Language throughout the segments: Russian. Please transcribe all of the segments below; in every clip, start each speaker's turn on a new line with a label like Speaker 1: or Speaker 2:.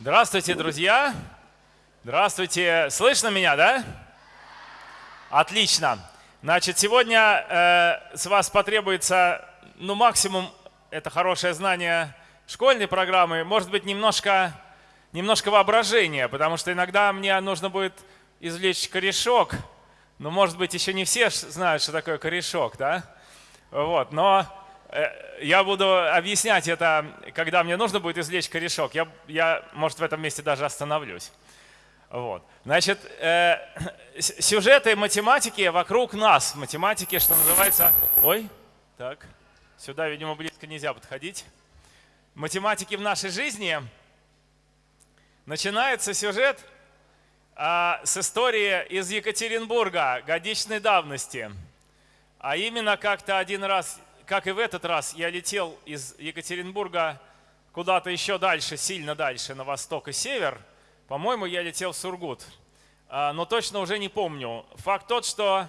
Speaker 1: Здравствуйте, друзья! Здравствуйте! Слышно меня, да? Отлично. Значит, сегодня э, с вас потребуется, ну, максимум, это хорошее знание школьной программы, может быть, немножко, немножко воображения, потому что иногда мне нужно будет извлечь корешок, но, может быть, еще не все знают, что такое корешок, да? Вот, но я буду объяснять это, когда мне нужно будет извлечь корешок. Я, я может, в этом месте даже остановлюсь. Вот. Значит, э, сюжеты математики вокруг нас. Математики, что называется... Ой, так, сюда, видимо, близко нельзя подходить. Математики в нашей жизни. Начинается сюжет а, с истории из Екатеринбурга годичной давности. А именно как-то один раз, как и в этот раз, я летел из Екатеринбурга куда-то еще дальше, сильно дальше, на восток и север – по-моему, я летел в Сургут, а, но точно уже не помню. Факт тот, что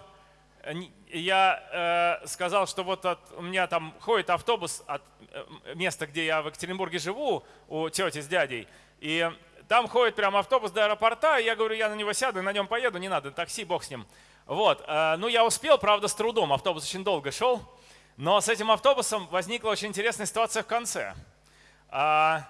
Speaker 1: я э, сказал, что вот от, у меня там ходит автобус от э, места, где я в Екатеринбурге живу, у тети с дядей, и там ходит прям автобус до аэропорта, и я говорю, я на него сяду на нем поеду, не надо, такси, бог с ним. Вот, э, ну я успел, правда, с трудом, автобус очень долго шел, но с этим автобусом возникла очень интересная ситуация в конце. А,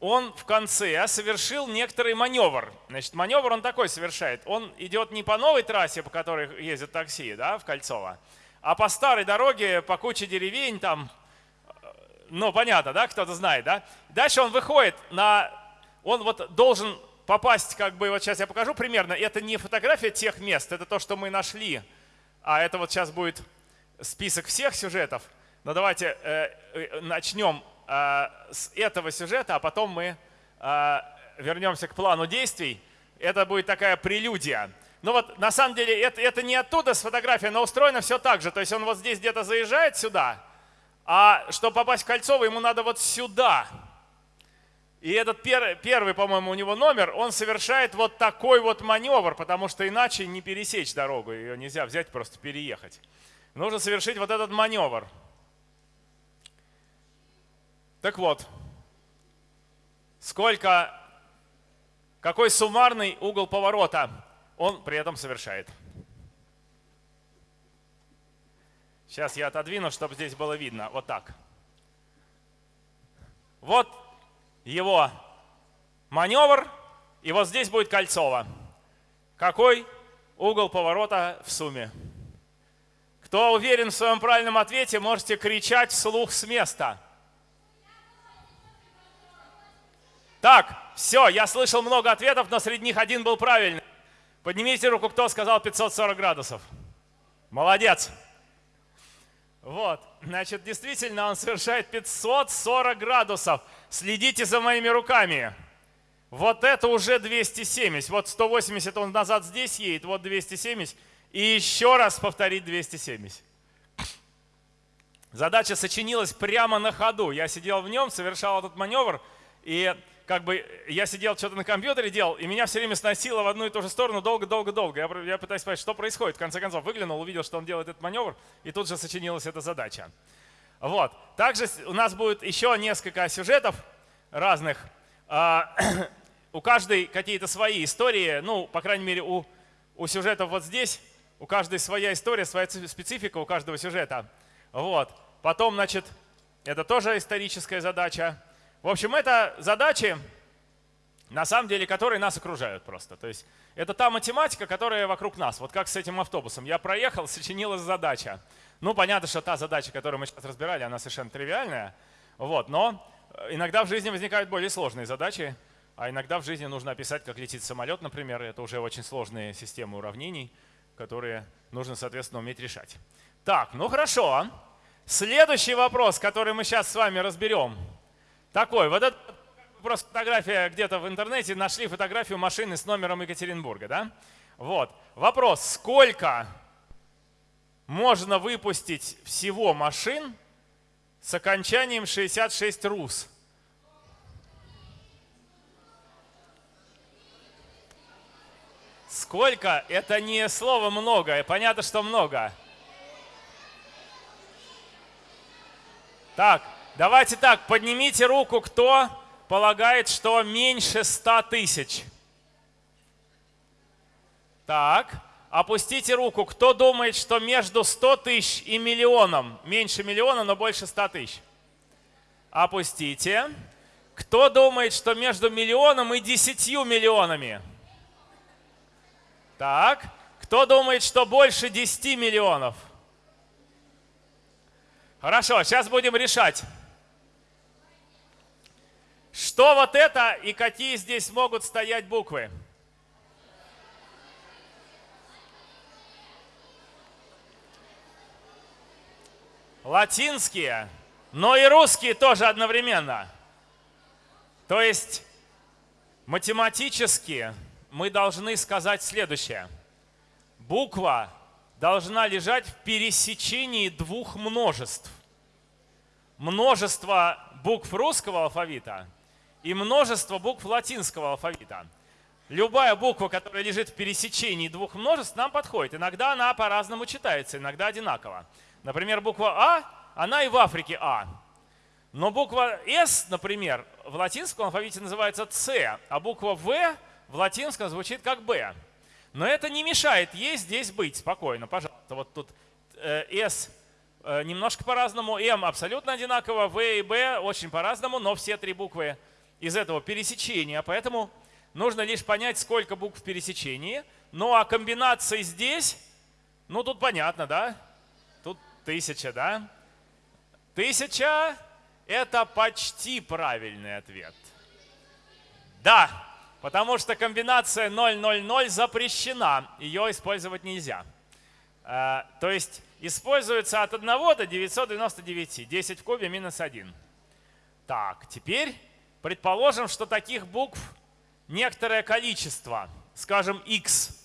Speaker 1: он в конце совершил некоторый маневр. Значит, маневр он такой совершает. Он идет не по новой трассе, по которой ездят такси, да, в Кольцово, а по старой дороге, по куче деревень там, ну, понятно, да, кто-то знает, да. Дальше он выходит на, он вот должен попасть, как бы, вот сейчас я покажу примерно, это не фотография тех мест, это то, что мы нашли, а это вот сейчас будет список всех сюжетов. Но давайте э, э начнем а, с этого сюжета, а потом мы а, вернемся к плану действий. Это будет такая прелюдия. Ну вот на самом деле это, это не оттуда с фотографией, но устроено все так же. То есть он вот здесь где-то заезжает сюда, а чтобы попасть в Кольцово, ему надо вот сюда. И этот пер, первый, по-моему, у него номер, он совершает вот такой вот маневр, потому что иначе не пересечь дорогу, ее нельзя взять, просто переехать. Нужно совершить вот этот маневр. Так вот, сколько, какой суммарный угол поворота он при этом совершает. Сейчас я отодвину, чтобы здесь было видно. Вот так. Вот его маневр, и вот здесь будет Кольцово. Какой угол поворота в сумме? Кто уверен в своем правильном ответе, можете кричать вслух с места – Так, все, я слышал много ответов, но среди них один был правильный. Поднимите руку, кто сказал 540 градусов. Молодец. Вот, значит, действительно он совершает 540 градусов. Следите за моими руками. Вот это уже 270. Вот 180 он назад здесь едет, вот 270. И еще раз повторить 270. Задача сочинилась прямо на ходу. Я сидел в нем, совершал этот маневр, и как бы я сидел, что-то на компьютере делал, и меня все время сносило в одну и ту же сторону долго-долго-долго. Я, я пытаюсь понять, что происходит. В конце концов, выглянул, увидел, что он делает этот маневр, и тут же сочинилась эта задача. Вот. Также у нас будет еще несколько сюжетов разных. А, у каждой какие-то свои истории, ну, по крайней мере, у, у сюжетов вот здесь, у каждой своя история, своя специфика у каждого сюжета. Вот. Потом, значит, это тоже историческая задача. В общем, это задачи, на самом деле, которые нас окружают просто. То есть это та математика, которая вокруг нас. Вот как с этим автобусом. Я проехал, сочинилась задача. Ну, понятно, что та задача, которую мы сейчас разбирали, она совершенно тривиальная. Вот, но иногда в жизни возникают более сложные задачи, а иногда в жизни нужно описать, как летит самолет, например. Это уже очень сложные системы уравнений, которые нужно, соответственно, уметь решать. Так, ну хорошо. Следующий вопрос, который мы сейчас с вами разберем – такой, вот это просто фотография где-то в интернете, нашли фотографию машины с номером Екатеринбурга, да? Вот. Вопрос, сколько можно выпустить всего машин с окончанием 66 РУС? Сколько? Это не слово много, понятно, что много. Так, Давайте так, поднимите руку, кто полагает, что меньше 100 тысяч? Так, опустите руку. Кто думает, что между 100 тысяч и миллионом? Меньше миллиона, но больше 100 тысяч. Опустите. Кто думает, что между миллионом и 10 миллионами? Так. Кто думает, что больше 10 миллионов? Хорошо, сейчас будем решать. Что вот это и какие здесь могут стоять буквы? Латинские, но и русские тоже одновременно. То есть математически мы должны сказать следующее. Буква должна лежать в пересечении двух множеств. Множество букв русского алфавита и множество букв латинского алфавита. Любая буква, которая лежит в пересечении двух множеств, нам подходит. Иногда она по-разному читается, иногда одинаково. Например, буква А, она и в Африке А. Но буква С, например, в латинском алфавите называется С, а буква В в латинском звучит как Б. Но это не мешает ей здесь быть спокойно, пожалуйста. Вот тут э, S э, немножко по-разному, M абсолютно одинаково, V и B очень по-разному, но все три буквы из этого пересечения, поэтому нужно лишь понять, сколько букв в пересечении. Ну а комбинации здесь, ну тут понятно, да? Тут тысяча, да? Тысяча – это почти правильный ответ. Да, потому что комбинация 000 запрещена, ее использовать нельзя. Э, то есть используется от 1 до 999, 10 в кубе минус 1. Так, теперь Предположим, что таких букв некоторое количество, скажем, x.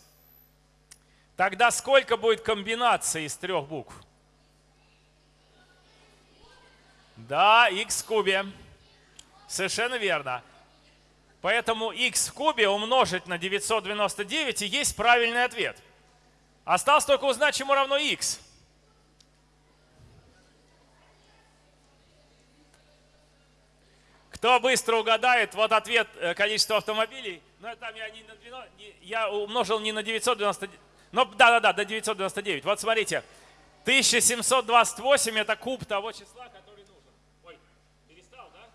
Speaker 1: Тогда сколько будет комбинаций из трех букв? Да, x в кубе. Совершенно верно. Поэтому x в кубе умножить на 999 и есть правильный ответ. Осталось только узнать, чему равно x. Кто быстро угадает, вот ответ э, количество автомобилей. Но там я, не на 12, я умножил не на 999, но да-да-да, до 999. Вот смотрите, 1728 это куб того числа, который нужен. Ой, перестал, да?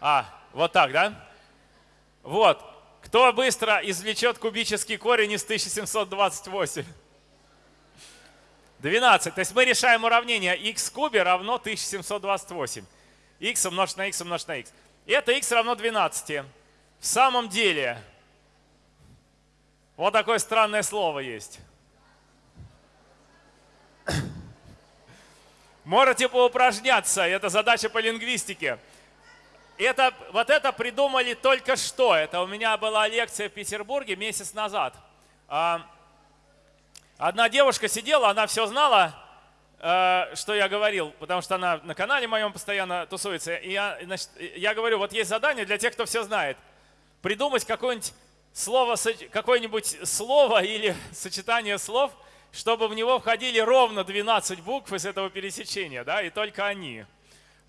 Speaker 1: А, вот так, да? Вот. Кто быстро извлечет кубический корень из 1728? 12. То есть мы решаем уравнение x в кубе равно 1728. x умножить на x умножить на x. И это x равно 12. В самом деле, вот такое странное слово есть. Можете поупражняться, это задача по лингвистике. Это, вот это придумали только что. Это у меня была лекция в Петербурге месяц назад. А, Одна девушка сидела, она все знала, э, что я говорил, потому что она на канале моем постоянно тусуется. И я, значит, я говорю, вот есть задание для тех, кто все знает. Придумать какое-нибудь слово, какое-нибудь слово или сочетание слов, чтобы в него входили ровно 12 букв из этого пересечения, да, и только они.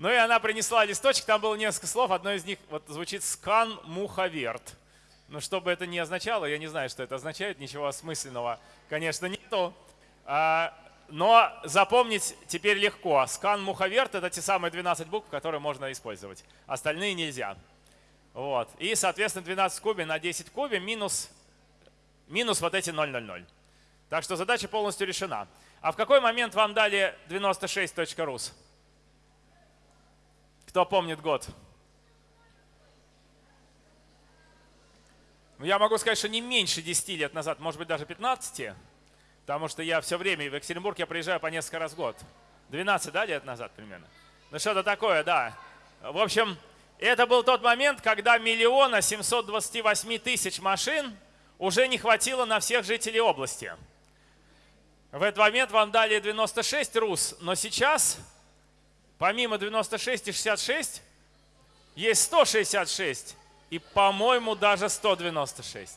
Speaker 1: Ну и она принесла листочек, там было несколько слов, одно из них вот звучит «скан муховерт». Но что бы это ни означало, я не знаю, что это означает, ничего осмысленного, конечно, нету. А, но запомнить теперь легко. Скан муховерт – это те самые 12 букв, которые можно использовать. Остальные нельзя. Вот. И, соответственно, 12 в кубе на 10 в кубе минус, минус вот эти 0,00. Так что задача полностью решена. А в какой момент вам дали 96.rus? Кто помнит год? Ну, я могу сказать, что не меньше 10 лет назад, может быть, даже 15, потому что я все время в Екатеринбург я приезжаю по несколько раз в год. 12 да, лет назад примерно. Ну что-то такое, да. В общем, это был тот момент, когда миллиона 728 тысяч машин уже не хватило на всех жителей области. В этот момент вам дали 96 РУС, но сейчас, помимо 96 и 66, есть 166 и, по-моему, даже 196.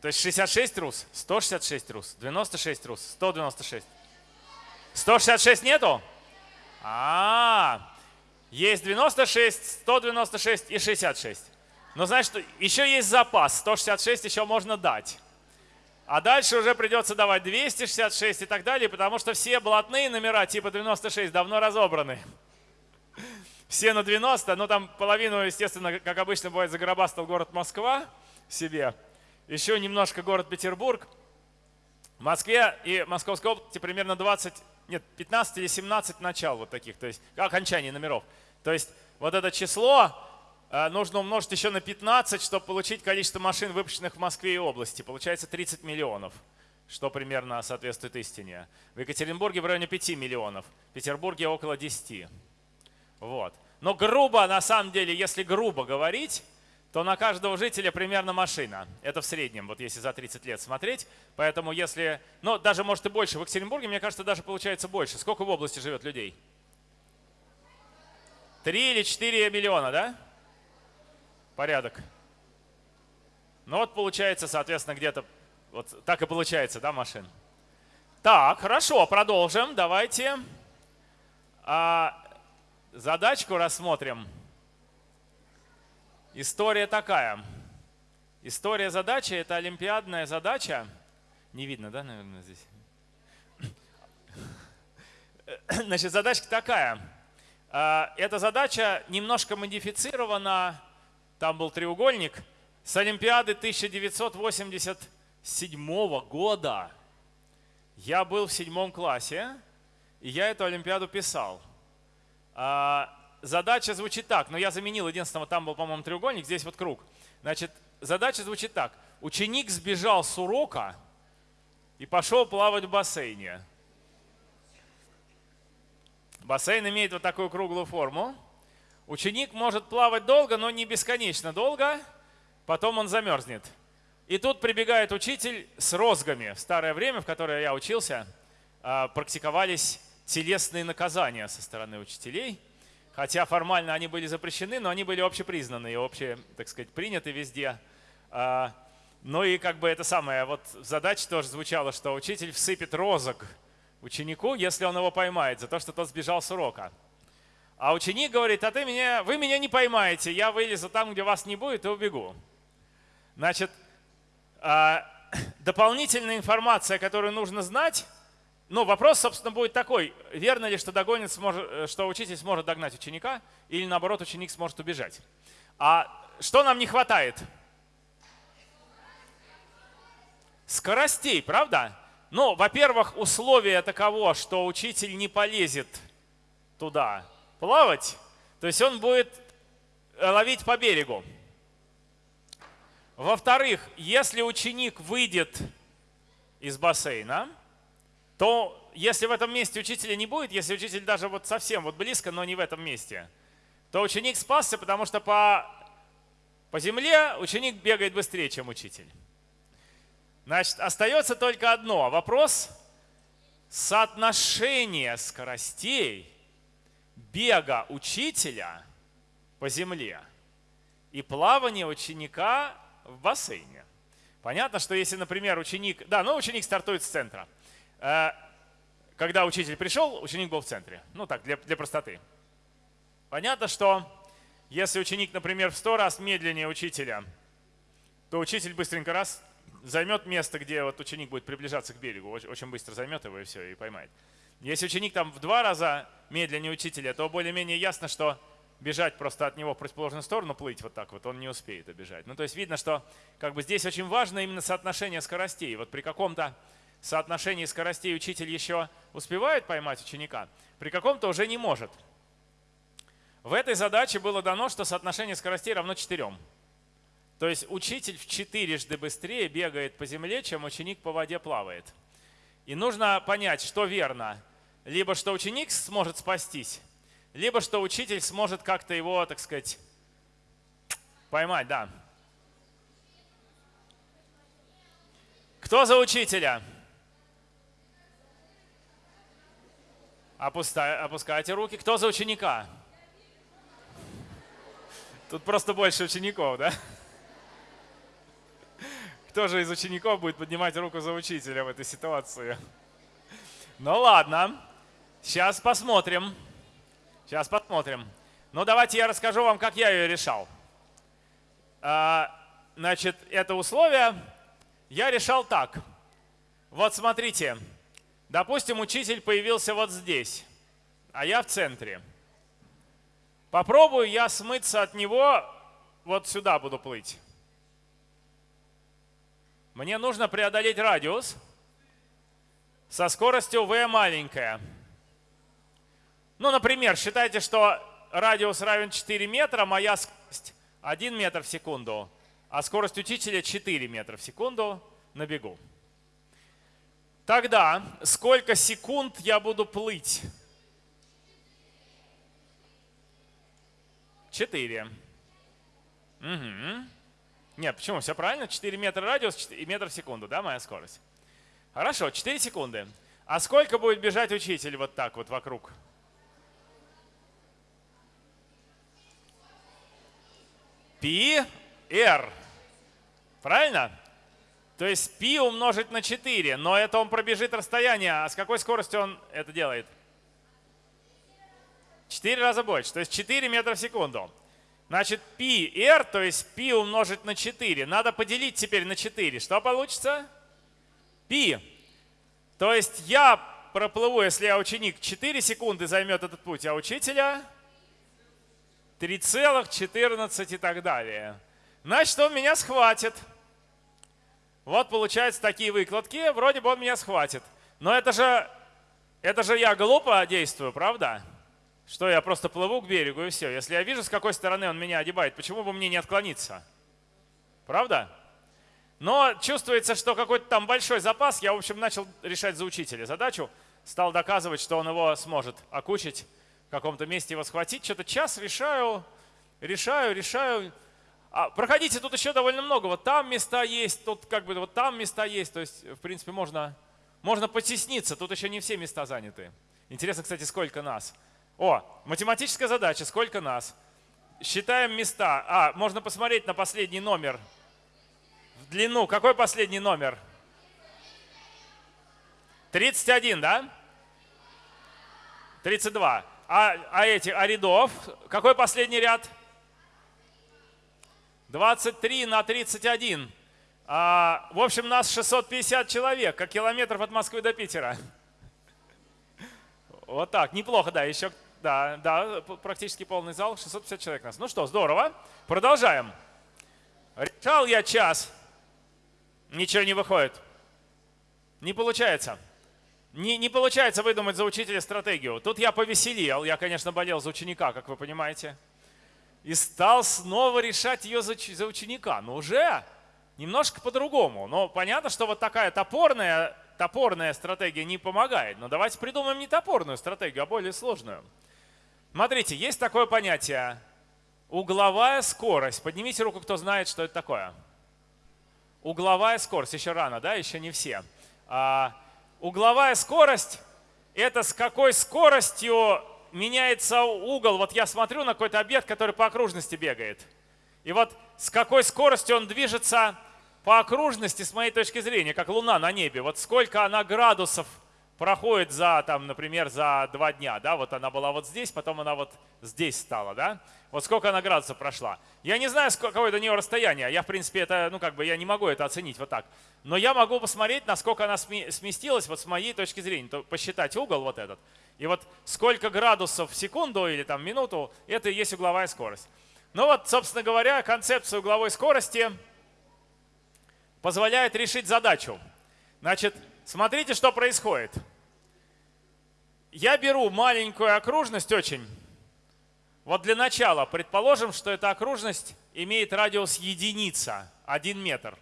Speaker 1: То есть 66 рус, 166 рус, 96 рус, 196. 166 нету? А, -а, -а. есть 96, 196 и 66. Но значит, еще есть запас. 166 еще можно дать. А дальше уже придется давать 266 и так далее, потому что все блатные номера типа 96 давно разобраны. Все на 90, но там половину, естественно, как обычно бывает, загробастал город Москва себе. Еще немножко город Петербург. В Москве и Московской области примерно 20, нет, 15 или 17 начал вот таких, то есть окончаний номеров. То есть вот это число нужно умножить еще на 15, чтобы получить количество машин, выпущенных в Москве и области. Получается 30 миллионов, что примерно соответствует истине. В Екатеринбурге в районе 5 миллионов, в Петербурге около 10. Вот. Но грубо, на самом деле, если грубо говорить, то на каждого жителя примерно машина. Это в среднем, вот если за 30 лет смотреть. Поэтому если, ну даже может и больше. В Екатеринбурге, мне кажется, даже получается больше. Сколько в области живет людей? Три или четыре миллиона, да? Порядок. Ну вот получается, соответственно, где-то вот так и получается, да, машин. Так, хорошо, продолжим. Давайте а, задачку рассмотрим. История такая. История задачи – это олимпиадная задача. Не видно, да, наверное, здесь? Значит, задачка такая. А, эта задача немножко модифицирована. Там был треугольник с Олимпиады 1987 года. Я был в седьмом классе, и я эту Олимпиаду писал. А, задача звучит так, но я заменил единственного, там был, по-моему, треугольник, здесь вот круг. Значит, задача звучит так. Ученик сбежал с урока и пошел плавать в бассейне. Бассейн имеет вот такую круглую форму. Ученик может плавать долго, но не бесконечно долго. Потом он замерзнет. И тут прибегает учитель с розгами. В старое время, в которое я учился, а, практиковались телесные наказания со стороны учителей – Хотя формально они были запрещены, но они были общепризнаны и обще, так сказать, приняты везде. А, ну и как бы это самое, вот задача тоже звучала, что учитель всыпет розок ученику, если он его поймает, за то, что тот сбежал с урока. А ученик говорит, а ты меня, вы меня не поймаете, я вылезу там, где вас не будет и убегу. Значит, а, дополнительная информация, которую нужно знать, ну, вопрос, собственно, будет такой. Верно ли, что, догонит сможет, э, что учитель сможет догнать ученика, или наоборот, ученик сможет убежать? А что нам не хватает? Скоростей, правда? Ну, во-первых, условие таково, что учитель не полезет туда плавать, то есть он будет э, ловить по берегу. Во-вторых, если ученик выйдет из бассейна, то если в этом месте учителя не будет, если учитель даже вот совсем вот близко, но не в этом месте, то ученик спасся, потому что по, по земле ученик бегает быстрее, чем учитель. Значит, остается только одно. Вопрос соотношения скоростей бега учителя по земле и плавания ученика в бассейне. Понятно, что если, например, ученик, да, ну ученик стартует с центра – Э, когда учитель пришел, ученик был в центре. Ну так, для, для простоты. Понятно, что если ученик, например, в сто раз медленнее учителя, то учитель быстренько раз займет место, где вот ученик будет приближаться к берегу, очень быстро займет его и все, и поймает. Если ученик там в два раза медленнее учителя, то более-менее ясно, что бежать просто от него в противоположную сторону, плыть вот так вот, он не успеет обежать. Ну, то есть видно, что как бы здесь очень важно именно соотношение скоростей. Вот при каком-то соотношении скоростей учитель еще успевает поймать ученика, при каком-то уже не может. В этой задаче было дано, что соотношение скоростей равно 4. То есть учитель в четырежды быстрее бегает по земле, чем ученик по воде плавает. И нужно понять, что верно. Либо что ученик сможет спастись, либо что учитель сможет как-то его, так сказать, поймать. Да. Кто за учителя? Опускай, опускайте руки. Кто за ученика? Тут просто больше учеников, да? Кто же из учеников будет поднимать руку за учителя в этой ситуации? Ну ладно. Сейчас посмотрим. Сейчас посмотрим. Ну, давайте я расскажу вам, как я ее решал. А, значит, это условие я решал так. Вот смотрите, допустим, учитель появился вот здесь, а я в центре. Попробую я смыться от него, вот сюда буду плыть. Мне нужно преодолеть радиус со скоростью v маленькая. Ну, например, считайте, что радиус равен 4 метра, моя скорость 1 метр в секунду, а скорость учителя 4 метра в секунду на бегу. Тогда сколько секунд я буду плыть? 4. Угу. Нет, почему? Все правильно? 4 метра радиус и метр в секунду, да, моя скорость? Хорошо, 4 секунды. А сколько будет бежать учитель вот так вот вокруг? Пи R. Правильно? То есть π умножить на 4, но это он пробежит расстояние. А с какой скоростью он это делает? 4 раза больше, то есть 4 метра в секунду. Значит, πr, то есть π умножить на 4, надо поделить теперь на 4. Что получится? π. То есть я проплыву, если я ученик, 4 секунды займет этот путь, а учителя 3,14 и так далее. Значит, он меня схватит. Вот получается такие выкладки, вроде бы он меня схватит. Но это же, это же я глупо действую, правда? Что я просто плыву к берегу и все. Если я вижу, с какой стороны он меня одевает, почему бы мне не отклониться? Правда? Но чувствуется, что какой-то там большой запас. Я, в общем, начал решать за учителя задачу. Стал доказывать, что он его сможет окучить, в каком-то месте его схватить. Что-то час решаю, решаю, решаю. А, проходите, тут еще довольно много. Вот там места есть, тут как бы вот там места есть. То есть, в принципе, можно, можно потесниться. Тут еще не все места заняты. Интересно, кстати, сколько нас. О, математическая задача, сколько нас. Считаем места. А, можно посмотреть на последний номер. В длину. Какой последний номер? 31, да? 32. А, а эти, а рядов? Какой последний ряд? 23 на 31. А, в общем, нас 650 человек, как километров от Москвы до Питера. Вот так, неплохо, да, еще, да, да, практически полный зал, 650 человек нас. Ну что, здорово, продолжаем. Решал я час, ничего не выходит. Не получается. Не, не получается выдумать за учителя стратегию. Тут я повеселел, я, конечно, болел за ученика, как вы понимаете и стал снова решать ее за, за ученика. Но уже немножко по-другому. Но понятно, что вот такая топорная, топорная стратегия не помогает. Но давайте придумаем не топорную стратегию, а более сложную. Смотрите, есть такое понятие угловая скорость. Поднимите руку, кто знает, что это такое. Угловая скорость. Еще рано, да? Еще не все. А, угловая скорость – это с какой скоростью меняется угол. Вот я смотрю на какой-то объект, который по окружности бегает. И вот с какой скоростью он движется по окружности, с моей точки зрения, как Луна на небе. Вот сколько она градусов проходит за, там, например, за два дня. Да? Вот она была вот здесь, потом она вот здесь стала. Да? Вот сколько она градусов прошла. Я не знаю, какое до нее расстояние. Я, в принципе, это, ну, как бы, я не могу это оценить вот так. Но я могу посмотреть, насколько она сместилась вот с моей точки зрения. То посчитать угол вот этот. И вот сколько градусов в секунду или там минуту, это и есть угловая скорость. Ну вот, собственно говоря, концепция угловой скорости позволяет решить задачу. Значит, смотрите, что происходит. Я беру маленькую окружность очень. Вот для начала предположим, что эта окружность имеет радиус единица, 1 метр.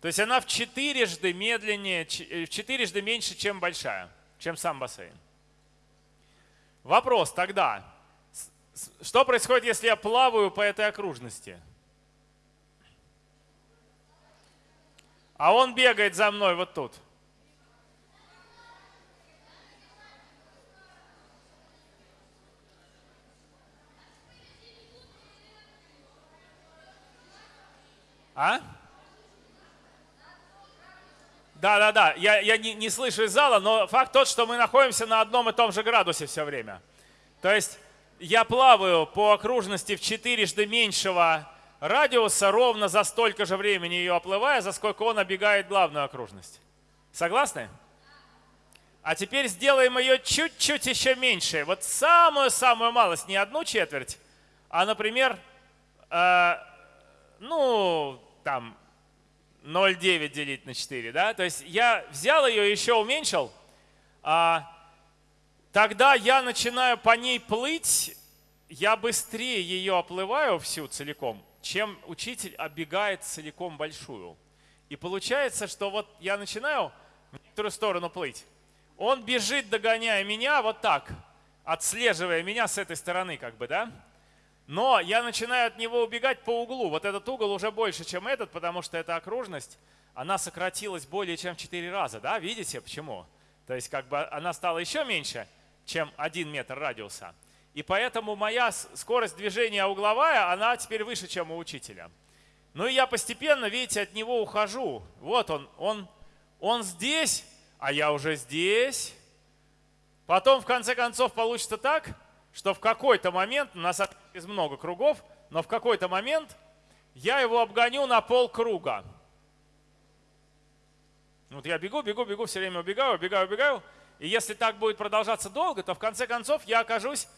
Speaker 1: То есть она в четырежды медленнее, в четырежды меньше, чем большая, чем сам бассейн. Вопрос тогда, что происходит, если я плаваю по этой окружности? А он бегает за мной вот тут. А? Да, да, да. Я, я не, не слышу из зала, но факт тот, что мы находимся на одном и том же градусе все время. То есть я плаваю по окружности в четырежды меньшего радиуса, ровно за столько же времени ее оплывая, за сколько он оббегает главную окружность. Согласны? А теперь сделаем ее чуть-чуть еще меньше. Вот самую-самую малость, не одну четверть, а, например, э, ну, там, 0,9 делить на 4, да? То есть я взял ее, еще уменьшил, а тогда я начинаю по ней плыть, я быстрее ее оплываю всю целиком, чем учитель оббегает целиком большую. И получается, что вот я начинаю в некоторую сторону плыть. Он бежит, догоняя меня вот так, отслеживая меня с этой стороны, как бы, да? Но я начинаю от него убегать по углу. Вот этот угол уже больше, чем этот, потому что эта окружность, она сократилась более чем в 4 раза. Да? Видите, почему? То есть как бы она стала еще меньше, чем 1 метр радиуса. И поэтому моя скорость движения угловая, она теперь выше, чем у учителя. Ну и я постепенно, видите, от него ухожу. Вот он, он, он здесь, а я уже здесь. Потом, в конце концов, получится так, что в какой-то момент, у нас из много кругов, но в какой-то момент я его обгоню на полкруга. Вот я бегу, бегу, бегу, все время убегаю, убегаю, убегаю. И если так будет продолжаться долго, то в конце концов я окажусь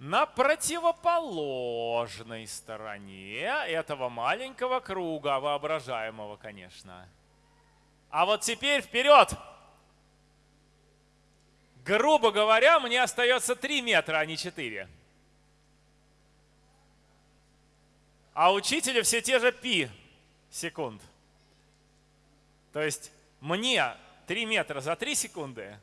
Speaker 1: на противоположной стороне этого маленького круга, воображаемого, конечно. А вот теперь вперед! грубо говоря, мне остается 3 метра, а не 4. А учителя все те же пи секунд. То есть мне 3 метра за 3 секунды,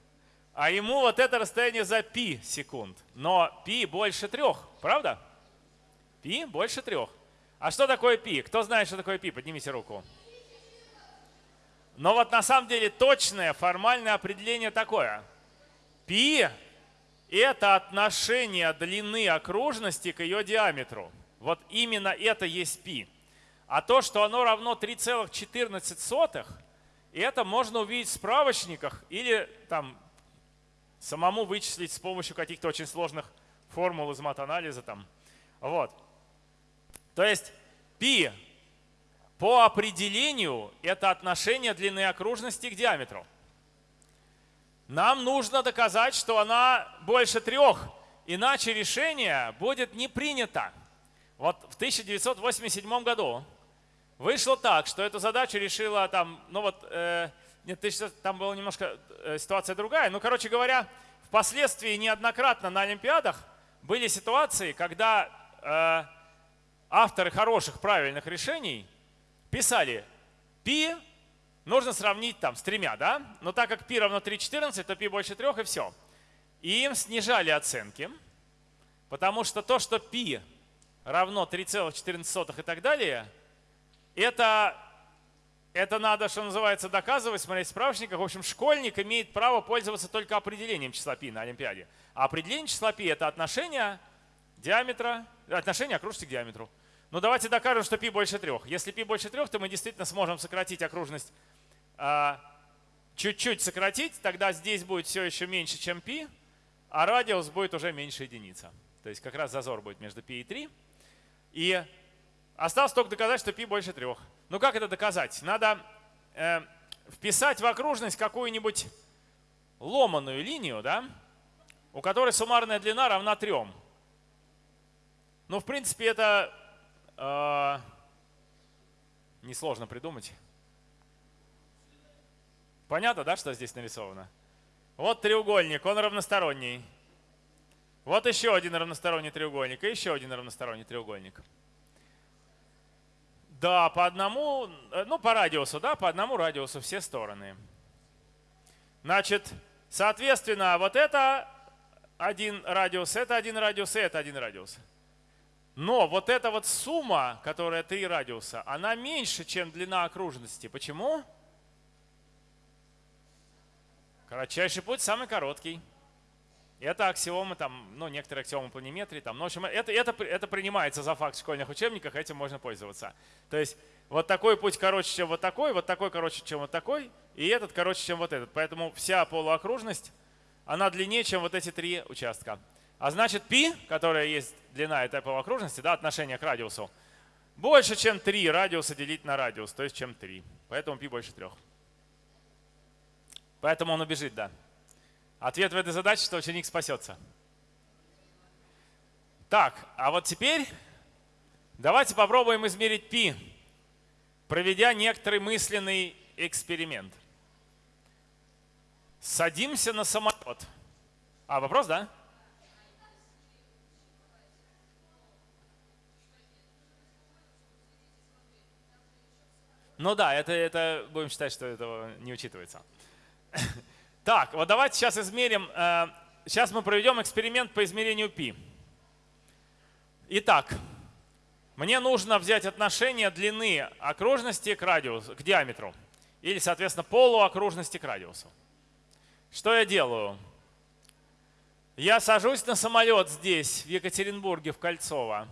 Speaker 1: а ему вот это расстояние за пи секунд. Но пи больше трех, правда? Пи больше трех. А что такое пи? Кто знает, что такое пи? Поднимите руку. Но вот на самом деле точное формальное определение такое – Пи – это отношение длины окружности к ее диаметру. Вот именно это есть пи. А то, что оно равно 3,14, это можно увидеть в справочниках или там самому вычислить с помощью каких-то очень сложных формул из матанализа. Там. Вот. То есть π по определению это отношение длины окружности к диаметру. Нам нужно доказать, что она больше трех, иначе решение будет не принято. Вот в 1987 году вышло так, что эту задачу решила там, ну вот, э, нет, ты сейчас, там была немножко э, ситуация другая. Ну, короче говоря, впоследствии неоднократно на Олимпиадах были ситуации, когда э, авторы хороших, правильных решений писали π нужно сравнить там с тремя, да? Но так как π равно 3,14, то π больше трех и все. И им снижали оценки, потому что то, что π равно 3,14 и так далее, это это надо, что называется, доказывать, смотреть в справочниках. В общем, школьник имеет право пользоваться только определением числа π на Олимпиаде. А определение числа π это отношение диаметра, отношение окружности к диаметру. Ну давайте докажем, что π больше 3. Если π больше 3, то мы действительно сможем сократить окружность а, чуть-чуть сократить, тогда здесь будет все еще меньше, чем π, а радиус будет уже меньше единица. То есть как раз зазор будет между π и 3. И осталось только доказать, что π больше 3. Ну как это доказать? Надо э, вписать в окружность какую-нибудь ломаную линию, да, у которой суммарная длина равна 3. Ну, в принципе, это э, несложно придумать. Понятно, да, что здесь нарисовано? Вот треугольник, он равносторонний. Вот еще один равносторонний треугольник и еще один равносторонний треугольник. Да, по одному, э, ну по радиусу, да, по одному радиусу все стороны. Значит, соответственно, вот это один радиус, это один радиус это один радиус. Но вот эта вот сумма, которая три радиуса, она меньше, чем длина окружности. Почему? Почему? Кратчайший путь самый короткий. Это аксиомы, там, ну, некоторые аксиомы планиметрии. Там, ну, в общем, это, это, это принимается за факт в школьных учебниках, этим можно пользоваться. То есть вот такой путь короче, чем вот такой, вот такой короче, чем вот такой, и этот короче, чем вот этот. Поэтому вся полуокружность, она длиннее, чем вот эти три участка. А значит, π, которая есть длина этой полуокружности, да, отношение к радиусу, больше, чем 3 радиуса делить на радиус, то есть чем 3. Поэтому π больше 3. Поэтому он убежит, да. Ответ в этой задаче, что ученик спасется. Так, а вот теперь давайте попробуем измерить π, проведя некоторый мысленный эксперимент. Садимся на самолет. А, вопрос, да? Ну да, это, это будем считать, что этого не учитывается. Так, вот давайте сейчас измерим. Сейчас э, мы проведем эксперимент по измерению π. Итак, мне нужно взять отношение длины окружности к радиусу, к диаметру. Или, соответственно, полуокружности к радиусу. Что я делаю? Я сажусь на самолет здесь, в Екатеринбурге, в Кольцово.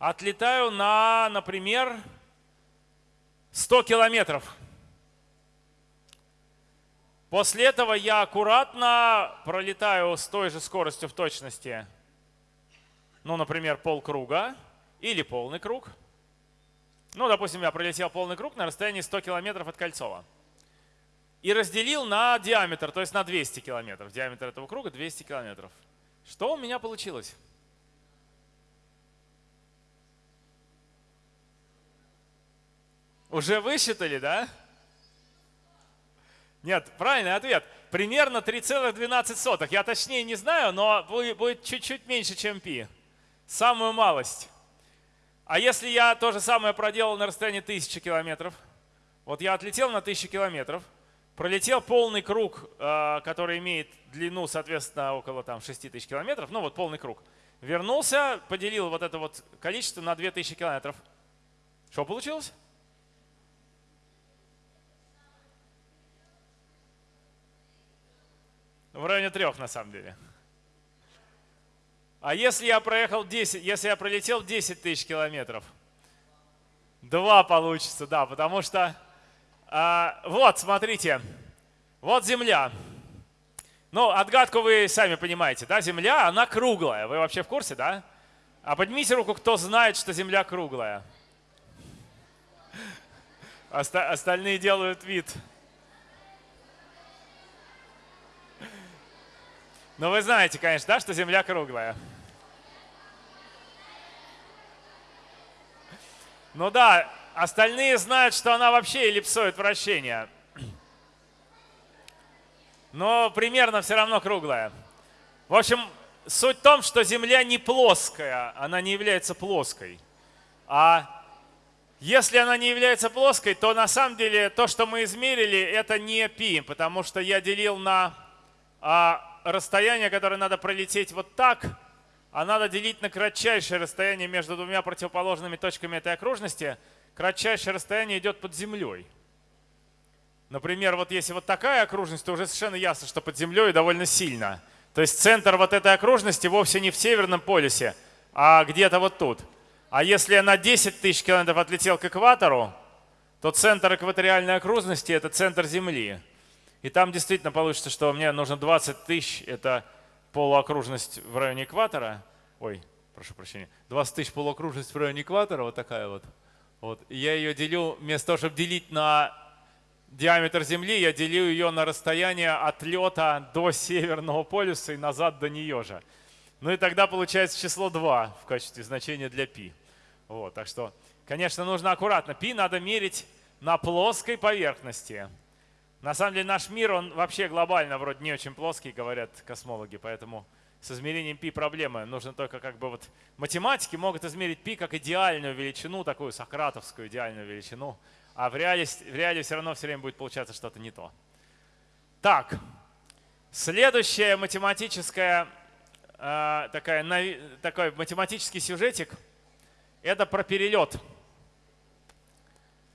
Speaker 1: Отлетаю на, например, 100 километров. После этого я аккуратно пролетаю с той же скоростью в точности, ну, например, полкруга или полный круг. Ну, допустим, я пролетел полный круг на расстоянии 100 километров от Кольцова. И разделил на диаметр, то есть на 200 километров. Диаметр этого круга 200 километров. Что у меня получилось? Уже высчитали, да? Нет, правильный ответ. Примерно 3,12. Я точнее не знаю, но будет чуть-чуть меньше, чем π. Самую малость. А если я то же самое проделал на расстоянии 1000 километров? Вот я отлетел на 1000 километров, пролетел полный круг, э, который имеет длину, соответственно, около там, 6000 километров, ну вот полный круг. Вернулся, поделил вот это вот количество на 2000 километров. Что получилось? В районе трех, на самом деле. А если я проехал 10, если я пролетел 10 тысяч километров? Два получится, да, потому что а, вот, смотрите, вот Земля. Ну, отгадку вы сами понимаете, да, Земля, она круглая. Вы вообще в курсе, да? А поднимите руку, кто знает, что Земля круглая. Оста остальные делают вид. Но вы знаете, конечно, да, что Земля круглая. Ну да, остальные знают, что она вообще эллипсоид вращения. Но примерно все равно круглая. В общем, суть в том, что Земля не плоская, она не является плоской. А если она не является плоской, то на самом деле то, что мы измерили, это не π, потому что я делил на а, расстояние, которое надо пролететь вот так, а надо делить на кратчайшее расстояние между двумя противоположными точками этой окружности. Кратчайшее расстояние идет под землей. Например, вот если вот такая окружность, то уже совершенно ясно, что под землей довольно сильно. То есть центр вот этой окружности вовсе не в Северном полюсе, а где-то вот тут. А если я на 10 тысяч километров отлетел к экватору, то центр экваториальной окружности – это центр Земли. И там действительно получится, что мне нужно 20 тысяч, это полуокружность в районе экватора. Ой, прошу прощения, 20 тысяч полуокружность в районе экватора, вот такая вот. вот. И я ее делю, вместо того, чтобы делить на диаметр Земли, я делю ее на расстояние отлета до Северного полюса и назад до нее же. Ну и тогда получается число 2 в качестве значения для π. Вот, так что, конечно, нужно аккуратно. π надо мерить на плоской поверхности. На самом деле наш мир, он вообще глобально вроде не очень плоский, говорят космологи, поэтому с измерением π проблемы. Нужно только как бы вот математики могут измерить π как идеальную величину, такую сократовскую идеальную величину, а в реале, в реале все равно все время будет получаться что-то не то. Так, следующая математическая, э, такая, такой математический сюжетик, это про перелет.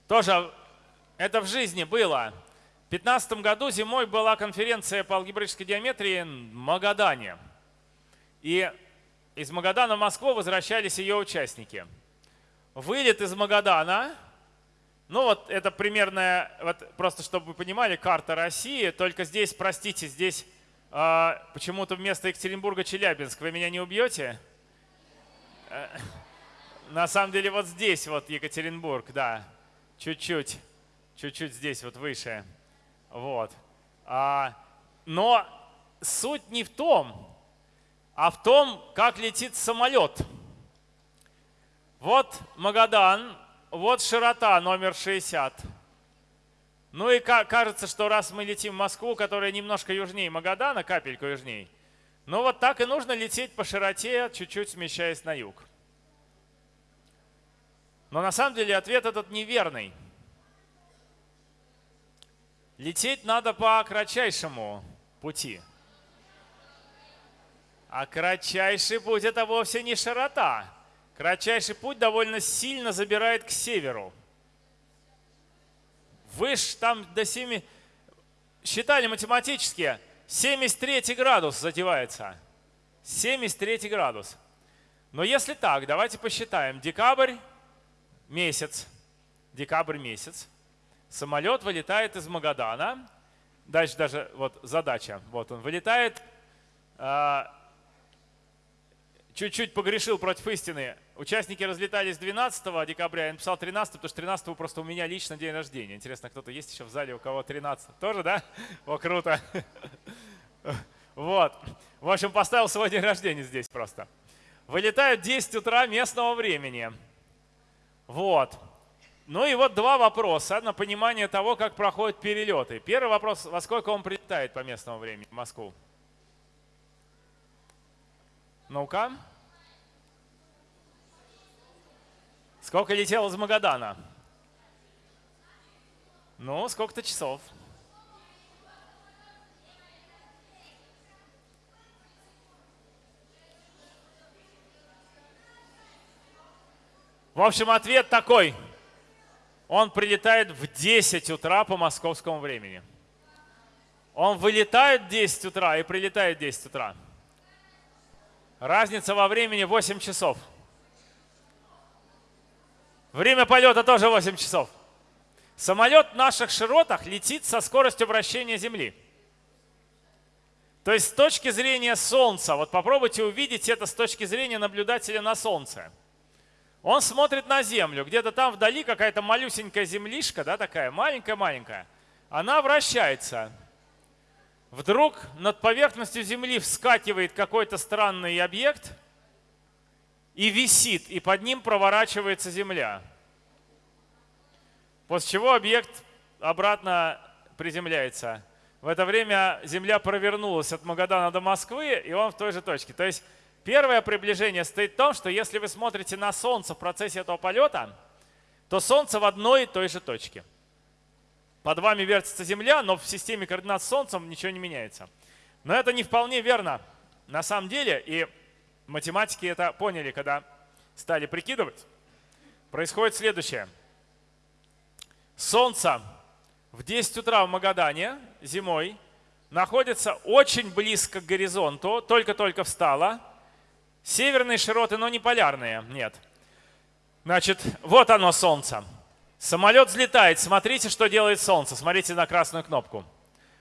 Speaker 1: Тоже это в жизни было. В 2015 году зимой была конференция по алгебраической геометрии в Магадане. И из Магадана в Москву возвращались ее участники. Вылет из Магадана, ну вот это примерно, вот просто чтобы вы понимали, карта России, только здесь, простите, здесь э, почему-то вместо Екатеринбурга Челябинск. Вы меня не убьете? Э, на самом деле вот здесь вот Екатеринбург, да, чуть-чуть, чуть-чуть здесь вот выше. Вот. А, но суть не в том, а в том, как летит самолет. Вот Магадан, вот широта номер 60. Ну и кажется, что раз мы летим в Москву, которая немножко южнее Магадана, капельку южнее, ну вот так и нужно лететь по широте, чуть-чуть смещаясь на юг. Но на самом деле ответ этот неверный. Лететь надо по кратчайшему пути. А кратчайший путь это вовсе не широта. Кратчайший путь довольно сильно забирает к северу. Выше там до 7, считали математически, 73 градус задевается. 73 градус. Но если так, давайте посчитаем. Декабрь, месяц, декабрь месяц. Самолет вылетает из Магадана. Дальше даже вот задача. Вот он вылетает а, чуть-чуть погрешил против истины. Участники разлетались 12 декабря, я написал 13, потому что 13 просто у меня лично день рождения. Интересно, кто-то есть еще в зале, у кого 13? Тоже, да? О, круто. Вот. В общем, поставил свой день рождения здесь просто. Вылетают 10 утра местного времени. Вот. Ну и вот два вопроса на понимание того, как проходят перелеты. Первый вопрос, во сколько он прилетает по местному времени в Москву? Ну-ка. Сколько летел из Магадана? Ну, сколько-то часов. В общем, ответ такой. Он прилетает в 10 утра по московскому времени. Он вылетает в 10 утра и прилетает в 10 утра. Разница во времени 8 часов. Время полета тоже 8 часов. Самолет в наших широтах летит со скоростью вращения Земли. То есть с точки зрения Солнца, вот попробуйте увидеть это с точки зрения наблюдателя на Солнце. Он смотрит на Землю, где-то там вдали какая-то малюсенькая землишка, да, такая маленькая-маленькая. Она вращается. Вдруг над поверхностью Земли вскакивает какой-то странный объект и висит, и под ним проворачивается Земля. После чего объект обратно приземляется. В это время Земля провернулась от Магадана до Москвы, и он в той же точке. То есть первое приближение стоит в том, что если вы смотрите на Солнце в процессе этого полета, то Солнце в одной и той же точке – под вами вертится Земля, но в системе координат с Солнцем ничего не меняется. Но это не вполне верно на самом деле, и математики это поняли, когда стали прикидывать. Происходит следующее. Солнце в 10 утра в Магадане зимой находится очень близко к горизонту, только-только встало. Северные широты, но не полярные, нет. Значит, вот оно Солнце. Самолет взлетает. Смотрите, что делает Солнце. Смотрите на красную кнопку.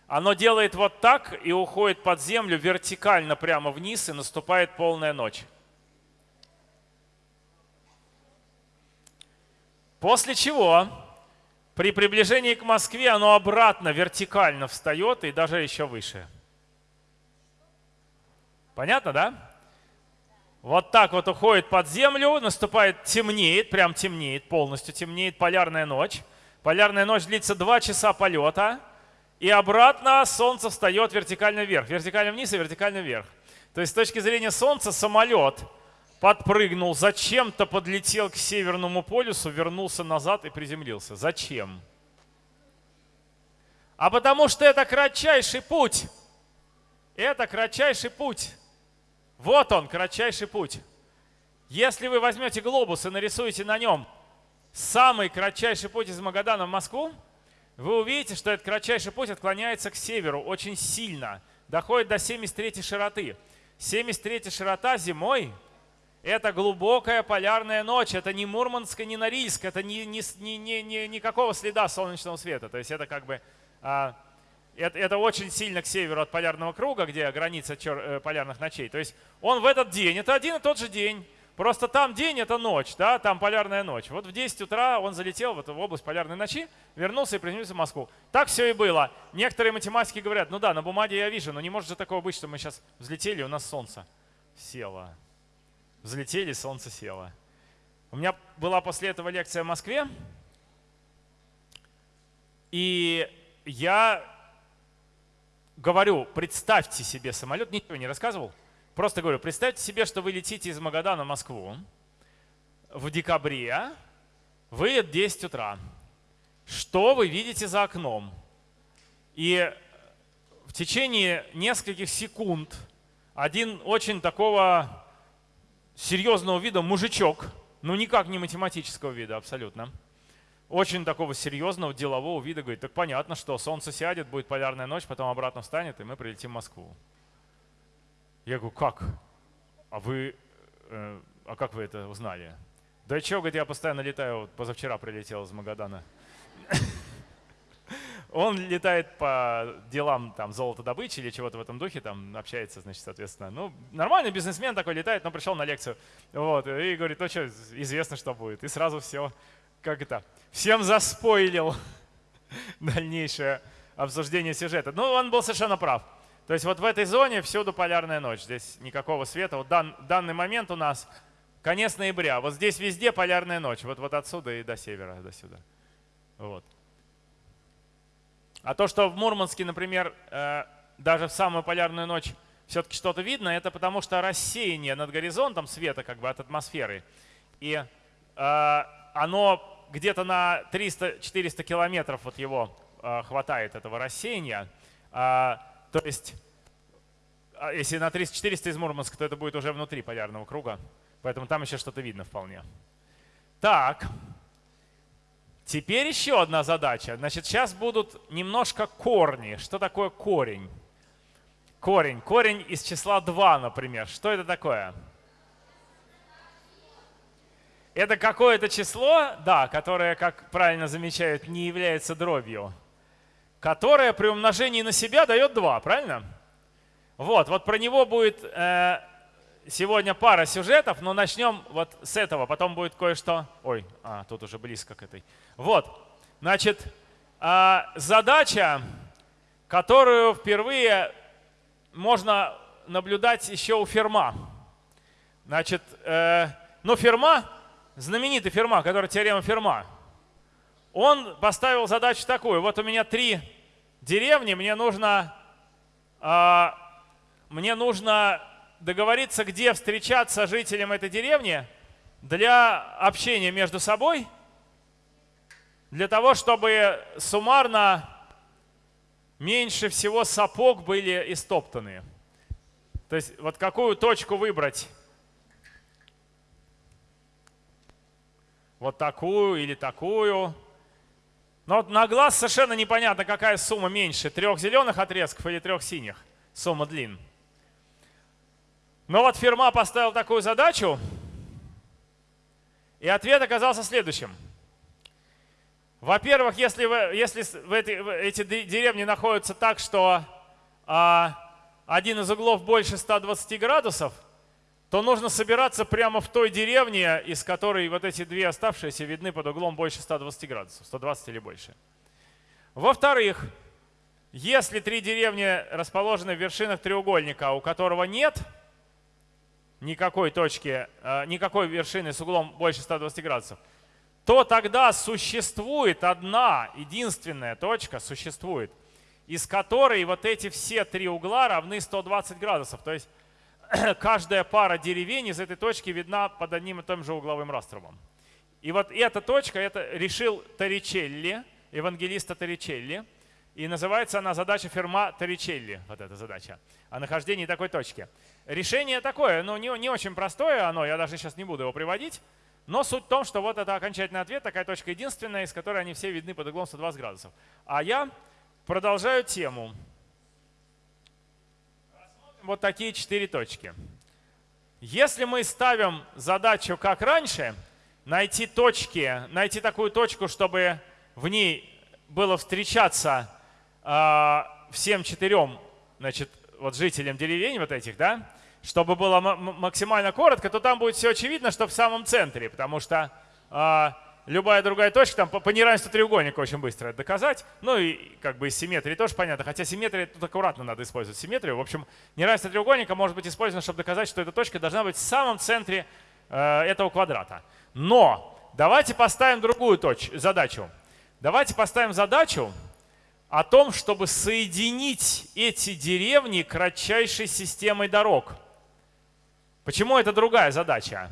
Speaker 1: Оно делает вот так и уходит под землю вертикально прямо вниз, и наступает полная ночь. После чего при приближении к Москве оно обратно вертикально встает и даже еще выше. Понятно, да? Вот так вот уходит под землю, наступает, темнеет, прям темнеет, полностью темнеет, полярная ночь. Полярная ночь длится 2 часа полета, и обратно Солнце встает вертикально вверх, вертикально вниз и вертикально вверх. То есть с точки зрения Солнца самолет подпрыгнул, зачем-то подлетел к Северному полюсу, вернулся назад и приземлился. Зачем? А потому что это кратчайший путь. Это кратчайший путь. Вот он, кратчайший путь. Если вы возьмете глобус и нарисуете на нем самый кратчайший путь из Магадана в Москву, вы увидите, что этот кратчайший путь отклоняется к северу очень сильно, доходит до 73 широты. 73 широта зимой – это глубокая полярная ночь, это не Мурманск, не Норильск, это ни, ни, ни, ни, никакого следа солнечного света. То есть это как бы а, это, это очень сильно к северу от полярного круга, где граница чер, э, полярных ночей. То есть он в этот день, это один и тот же день. Просто там день – это ночь, да, там полярная ночь. Вот в 10 утра он залетел в, эту, в область полярной ночи, вернулся и приземлился в Москву. Так все и было. Некоторые математики говорят, ну да, на бумаге я вижу, но не может же такого быть, что мы сейчас взлетели, у нас солнце село. Взлетели, солнце село. У меня была после этого лекция в Москве, и я говорю, представьте себе самолет, ничего не рассказывал, просто говорю, представьте себе, что вы летите из Магадана в Москву в декабре, вы 10 утра. Что вы видите за окном? И в течение нескольких секунд один очень такого серьезного вида мужичок, ну никак не математического вида абсолютно, очень такого серьезного делового вида, говорит, так понятно, что солнце сядет, будет полярная ночь, потом обратно встанет, и мы прилетим в Москву. Я говорю, как? А вы, э, а как вы это узнали? Да что, говорит, я постоянно летаю, вот позавчера прилетел из Магадана. Он летает по делам там золотодобычи или чего-то в этом духе, там общается, значит, соответственно. Ну, нормальный бизнесмен такой летает, но пришел на лекцию. Вот, и говорит, ну что, известно, что будет. И сразу все, как это, всем заспойлил дальнейшее обсуждение сюжета. Ну, он был совершенно прав. То есть вот в этой зоне всюду полярная ночь. Здесь никакого света. Вот дан, данный момент у нас конец ноября. Вот здесь везде полярная ночь. Вот, вот отсюда и до севера, до сюда. Вот. А то, что в Мурманске, например, э, даже в самую полярную ночь все-таки что-то видно, это потому что рассеяние над горизонтом света как бы от атмосферы. И э, оно где-то на 300-400 километров вот его э, хватает, этого рассеяния. А, то есть, а если на 300-400 из Мурманска, то это будет уже внутри полярного круга. Поэтому там еще что-то видно вполне. Так, теперь еще одна задача. Значит, сейчас будут немножко корни. Что такое корень? Корень. Корень из числа 2, например. Что это такое? Это какое-то число, да, которое, как правильно замечают, не является дробью, которое при умножении на себя дает 2, правильно? Вот, вот про него будет э, сегодня пара сюжетов, но начнем вот с этого, потом будет кое-что. Ой, а, тут уже близко к этой. Вот, значит, э, задача, которую впервые можно наблюдать еще у Ферма. Значит, э, ну Ферма знаменитый Ферма, который теорема Ферма, он поставил задачу такую. Вот у меня три деревни, мне нужно, э, мне нужно договориться, где встречаться жителям этой деревни для общения между собой, для того, чтобы суммарно меньше всего сапог были истоптаны. То есть вот какую точку выбрать вот такую или такую. Но на глаз совершенно непонятно, какая сумма меньше, трех зеленых отрезков или трех синих, сумма длин. Но вот фирма поставила такую задачу, и ответ оказался следующим. Во-первых, если, вы, если в эти, в эти деревни находятся так, что а, один из углов больше 120 градусов – то нужно собираться прямо в той деревне, из которой вот эти две оставшиеся видны под углом больше 120 градусов, 120 или больше. Во-вторых, если три деревни расположены в вершинах треугольника, у которого нет никакой точки, э, никакой вершины с углом больше 120 градусов, то тогда существует одна единственная точка, существует, из которой вот эти все три угла равны 120 градусов. То есть каждая пара деревень из этой точки видна под одним и тем же угловым раструбом. И вот эта точка это решил Торричелли, евангелиста Торричелли. И называется она задача Ферма Торричелли, вот эта задача, о нахождении такой точки. Решение такое, но не, не очень простое оно, я даже сейчас не буду его приводить. Но суть в том, что вот это окончательный ответ, такая точка единственная, из которой они все видны под углом 120 градусов. А я продолжаю тему. Вот такие четыре точки. Если мы ставим задачу как раньше, найти точки, найти такую точку, чтобы в ней было встречаться э, всем четырем значит, вот жителям деревень вот этих, да, чтобы было максимально коротко, то там будет все очевидно, что в самом центре, потому что э, любая другая точка, там по, по неравенству треугольника очень быстро доказать. Ну и как бы из симметрии тоже понятно, хотя симметрия тут аккуратно надо использовать симметрию. В общем, неравенство треугольника может быть использовано, чтобы доказать, что эта точка должна быть в самом центре э, этого квадрата. Но давайте поставим другую точь, задачу. Давайте поставим задачу о том, чтобы соединить эти деревни кратчайшей системой дорог. Почему это другая задача?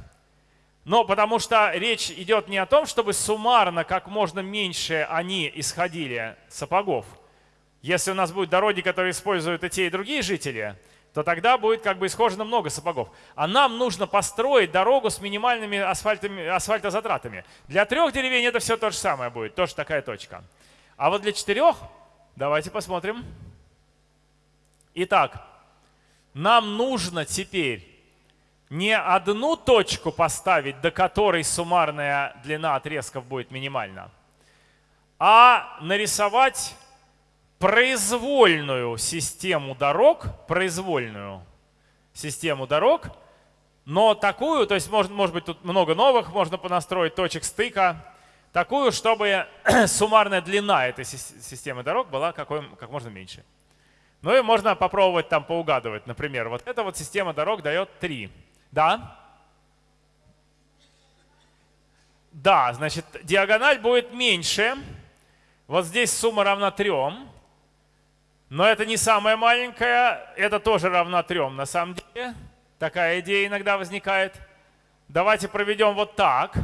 Speaker 1: Но потому что речь идет не о том, чтобы суммарно как можно меньше они исходили сапогов. Если у нас будут дороги, которые используют и те, и другие жители, то тогда будет как бы исхожено много сапогов. А нам нужно построить дорогу с минимальными асфальтозатратами. Для трех деревень это все то же самое будет, тоже такая точка. А вот для четырех, давайте посмотрим. Итак, нам нужно теперь не одну точку поставить, до которой суммарная длина отрезков будет минимальна, а нарисовать произвольную систему дорог, произвольную систему дорог, но такую, то есть может, может быть тут много новых, можно понастроить точек стыка, такую, чтобы суммарная длина этой системы дорог была какой, как можно меньше. Ну и можно попробовать там поугадывать. Например, вот эта вот система дорог дает 3. Да? Да, значит, диагональ будет меньше. Вот здесь сумма равна 3. Но это не самая маленькая, это тоже равна 3 на самом деле. Такая идея иногда возникает. Давайте проведем вот так.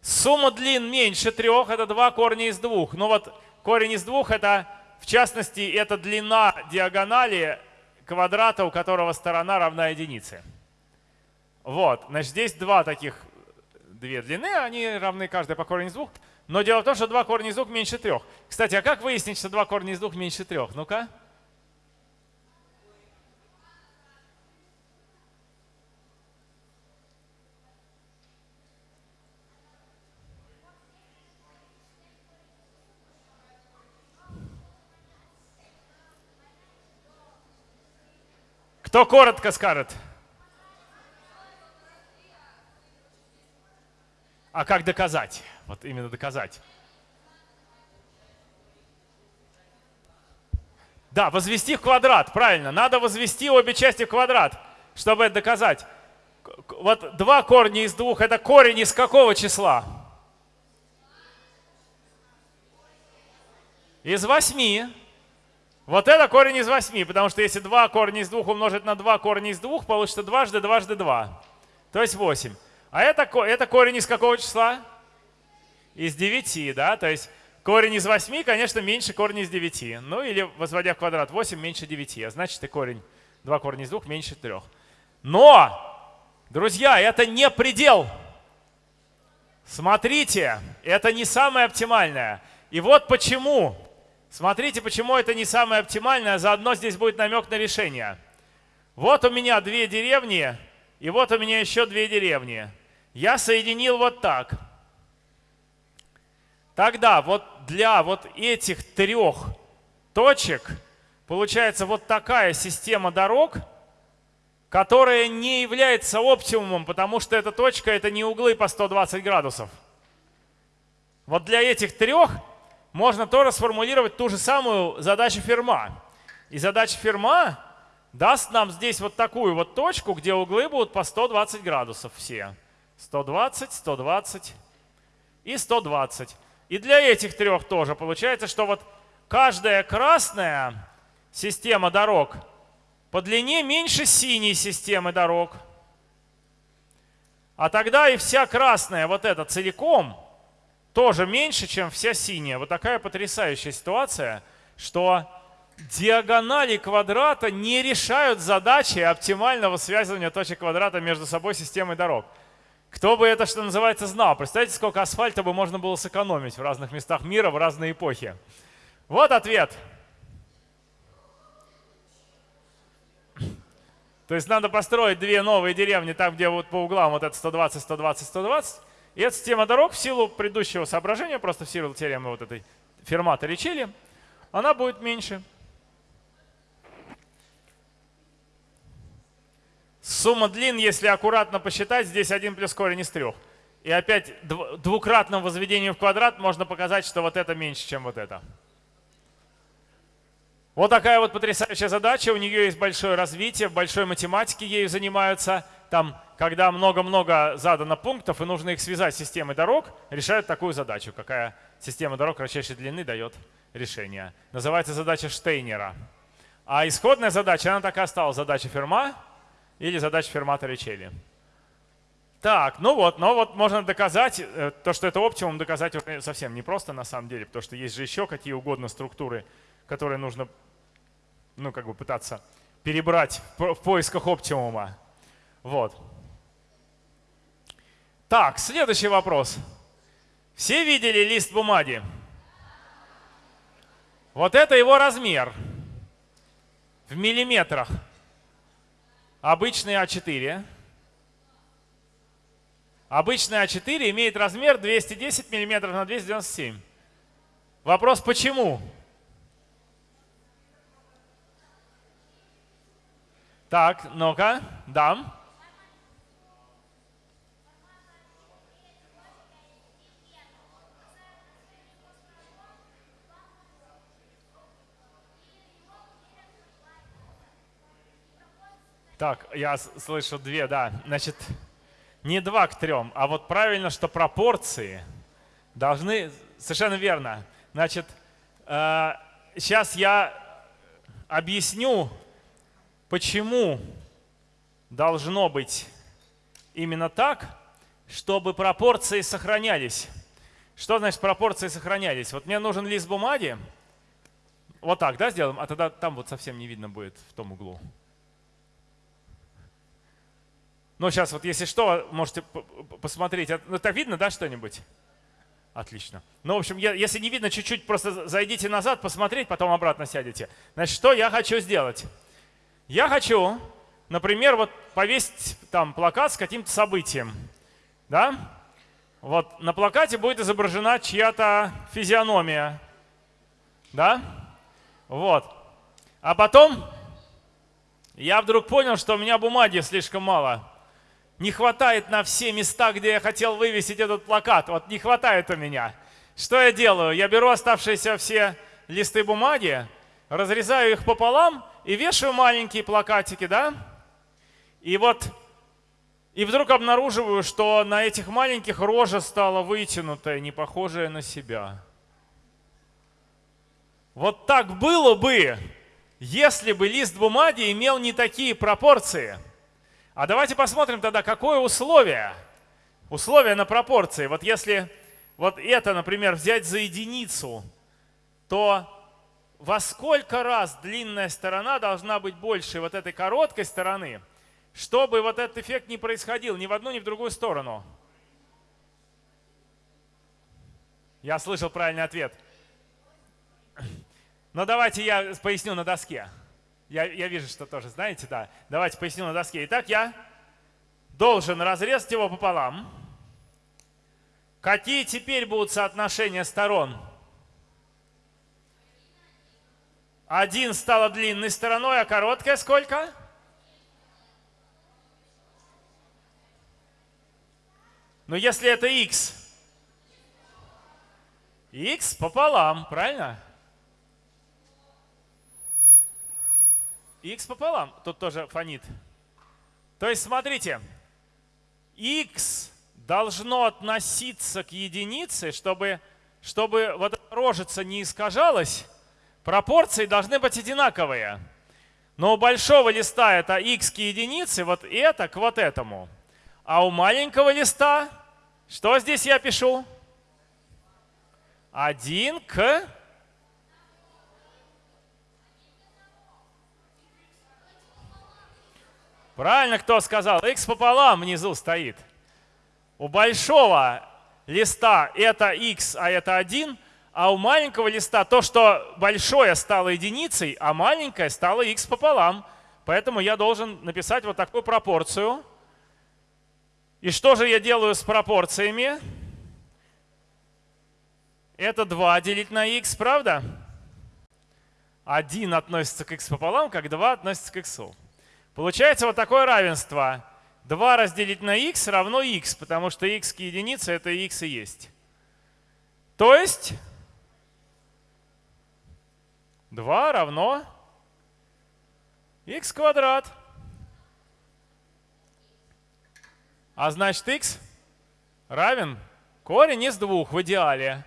Speaker 1: Сумма длин меньше трех, это два корня из двух. Ну вот корень из двух, это в частности, это длина диагонали квадрата, у которого сторона равна единице. Вот, значит, здесь два таких, две длины, они равны каждая по корню из двух. Но дело в том, что два корня из двух меньше трех. Кстати, а как выяснить, что два корня из двух меньше трех? Ну-ка. Кто коротко скажет? А как доказать? Вот именно доказать. Да, возвести в квадрат, правильно. Надо возвести обе части в квадрат, чтобы это доказать. Вот два корня из двух, это корень из какого числа? Из восьми. Вот это корень из 8, потому что если 2 корня из 2 умножить на 2 корня из 2, получится дважды дважды 2. То есть 8. А это, это корень из какого числа? Из 9, да? То есть корень из 8, конечно, меньше корня из 9. Ну или возводя в квадрат 8 меньше 9. А значит и корень 2 корня из 2 меньше 3. Но, друзья, это не предел. Смотрите, это не самое оптимальное. И вот почему Смотрите, почему это не самое оптимальное, а заодно здесь будет намек на решение. Вот у меня две деревни, и вот у меня еще две деревни. Я соединил вот так. Тогда вот для вот этих трех точек получается вот такая система дорог, которая не является оптимумом, потому что эта точка это не углы по 120 градусов. Вот для этих трех можно тоже сформулировать ту же самую задачу Ферма. И задача Ферма даст нам здесь вот такую вот точку, где углы будут по 120 градусов все. 120, 120 и 120. И для этих трех тоже получается, что вот каждая красная система дорог по длине меньше синей системы дорог. А тогда и вся красная вот эта целиком – тоже меньше, чем вся синяя. Вот такая потрясающая ситуация, что диагонали квадрата не решают задачи оптимального связывания точек квадрата между собой системой дорог. Кто бы это, что называется, знал? Представьте, сколько асфальта бы можно было сэкономить в разных местах мира в разные эпохи. Вот ответ. То есть надо построить две новые деревни там, где вот по углам вот это 120, 120, 120. И эта система дорог в силу предыдущего соображения, просто в силу теоремы вот этой фермата Ричели, она будет меньше. Сумма длин, если аккуратно посчитать, здесь 1 плюс корень из 3. И опять двукратным возведением в квадрат можно показать, что вот это меньше, чем вот это. Вот такая вот потрясающая задача. У нее есть большое развитие, в большой математике ею занимаются. Там, когда много-много задано пунктов и нужно их связать с системой дорог, решают такую задачу, какая система дорог кратчайшей длины дает решение. Называется задача Штейнера. А исходная задача, она так и осталась, задача Ферма или задача Фермата Ричелли. Так, ну вот, но вот можно доказать, э, то, что это оптимум, доказать совсем непросто на самом деле, потому что есть же еще какие угодно структуры, которые нужно ну, как бы пытаться перебрать в поисках оптимума. Вот. Так, следующий вопрос. Все видели лист бумаги? Вот это его размер в миллиметрах. Обычный А4. Обычный А4 имеет размер 210 миллиметров на 297. Вопрос, почему? Так, ну-ка, дам. Так, я слышу две, да. Значит, не два к трем, а вот правильно, что пропорции должны... Совершенно верно. Значит, э, сейчас я объясню, Почему должно быть именно так, чтобы пропорции сохранялись? Что значит пропорции сохранялись? Вот мне нужен лист бумаги. Вот так, да, сделаем? А тогда там вот совсем не видно будет в том углу. Ну, сейчас вот если что, можете посмотреть. Ну, так видно, да, что-нибудь? Отлично. Ну, в общем, если не видно, чуть-чуть просто зайдите назад, посмотреть, потом обратно сядете. Значит, что я хочу сделать? Я хочу, например, вот повесить там плакат с каким-то событием. Да? Вот на плакате будет изображена чья-то физиономия. Да? Вот. А потом я вдруг понял, что у меня бумаги слишком мало. Не хватает на все места, где я хотел вывесить этот плакат. Вот не хватает у меня. Что я делаю? Я беру оставшиеся все листы бумаги, разрезаю их пополам и вешаю маленькие плакатики, да? И вот, и вдруг обнаруживаю, что на этих маленьких рожа стала вытянутая, не похожая на себя. Вот так было бы, если бы лист бумаги имел не такие пропорции. А давайте посмотрим тогда, какое условие. Условие на пропорции. Вот если вот это, например, взять за единицу, то во сколько раз длинная сторона должна быть больше вот этой короткой стороны, чтобы вот этот эффект не происходил ни в одну, ни в другую сторону? Я слышал правильный ответ. Но давайте я поясню на доске. Я, я вижу, что тоже знаете, да. Давайте поясню на доске. Итак, я должен разрезать его пополам. Какие теперь будут соотношения сторон? Один стала длинной стороной, а короткая сколько? Но если это x, x пополам, правильно? X пополам, тут тоже фонит. То есть смотрите, x должно относиться к единице, чтобы, чтобы вот рожица не искажалась, Пропорции должны быть одинаковые. Но у большого листа это x к единице, вот это к вот этому. А у маленького листа, что здесь я пишу? 1 к Правильно кто сказал? x пополам внизу стоит. У большого листа это x, а это 1, а у маленького листа то, что большое стало единицей, а маленькое стало x пополам. Поэтому я должен написать вот такую пропорцию. И что же я делаю с пропорциями? Это 2 делить на x, правда? 1 относится к x пополам, как 2 относится к x. Получается вот такое равенство. 2 разделить на x равно x, потому что x к единице это x и есть. То есть 2 равно x квадрат. А значит x равен корень из двух в идеале.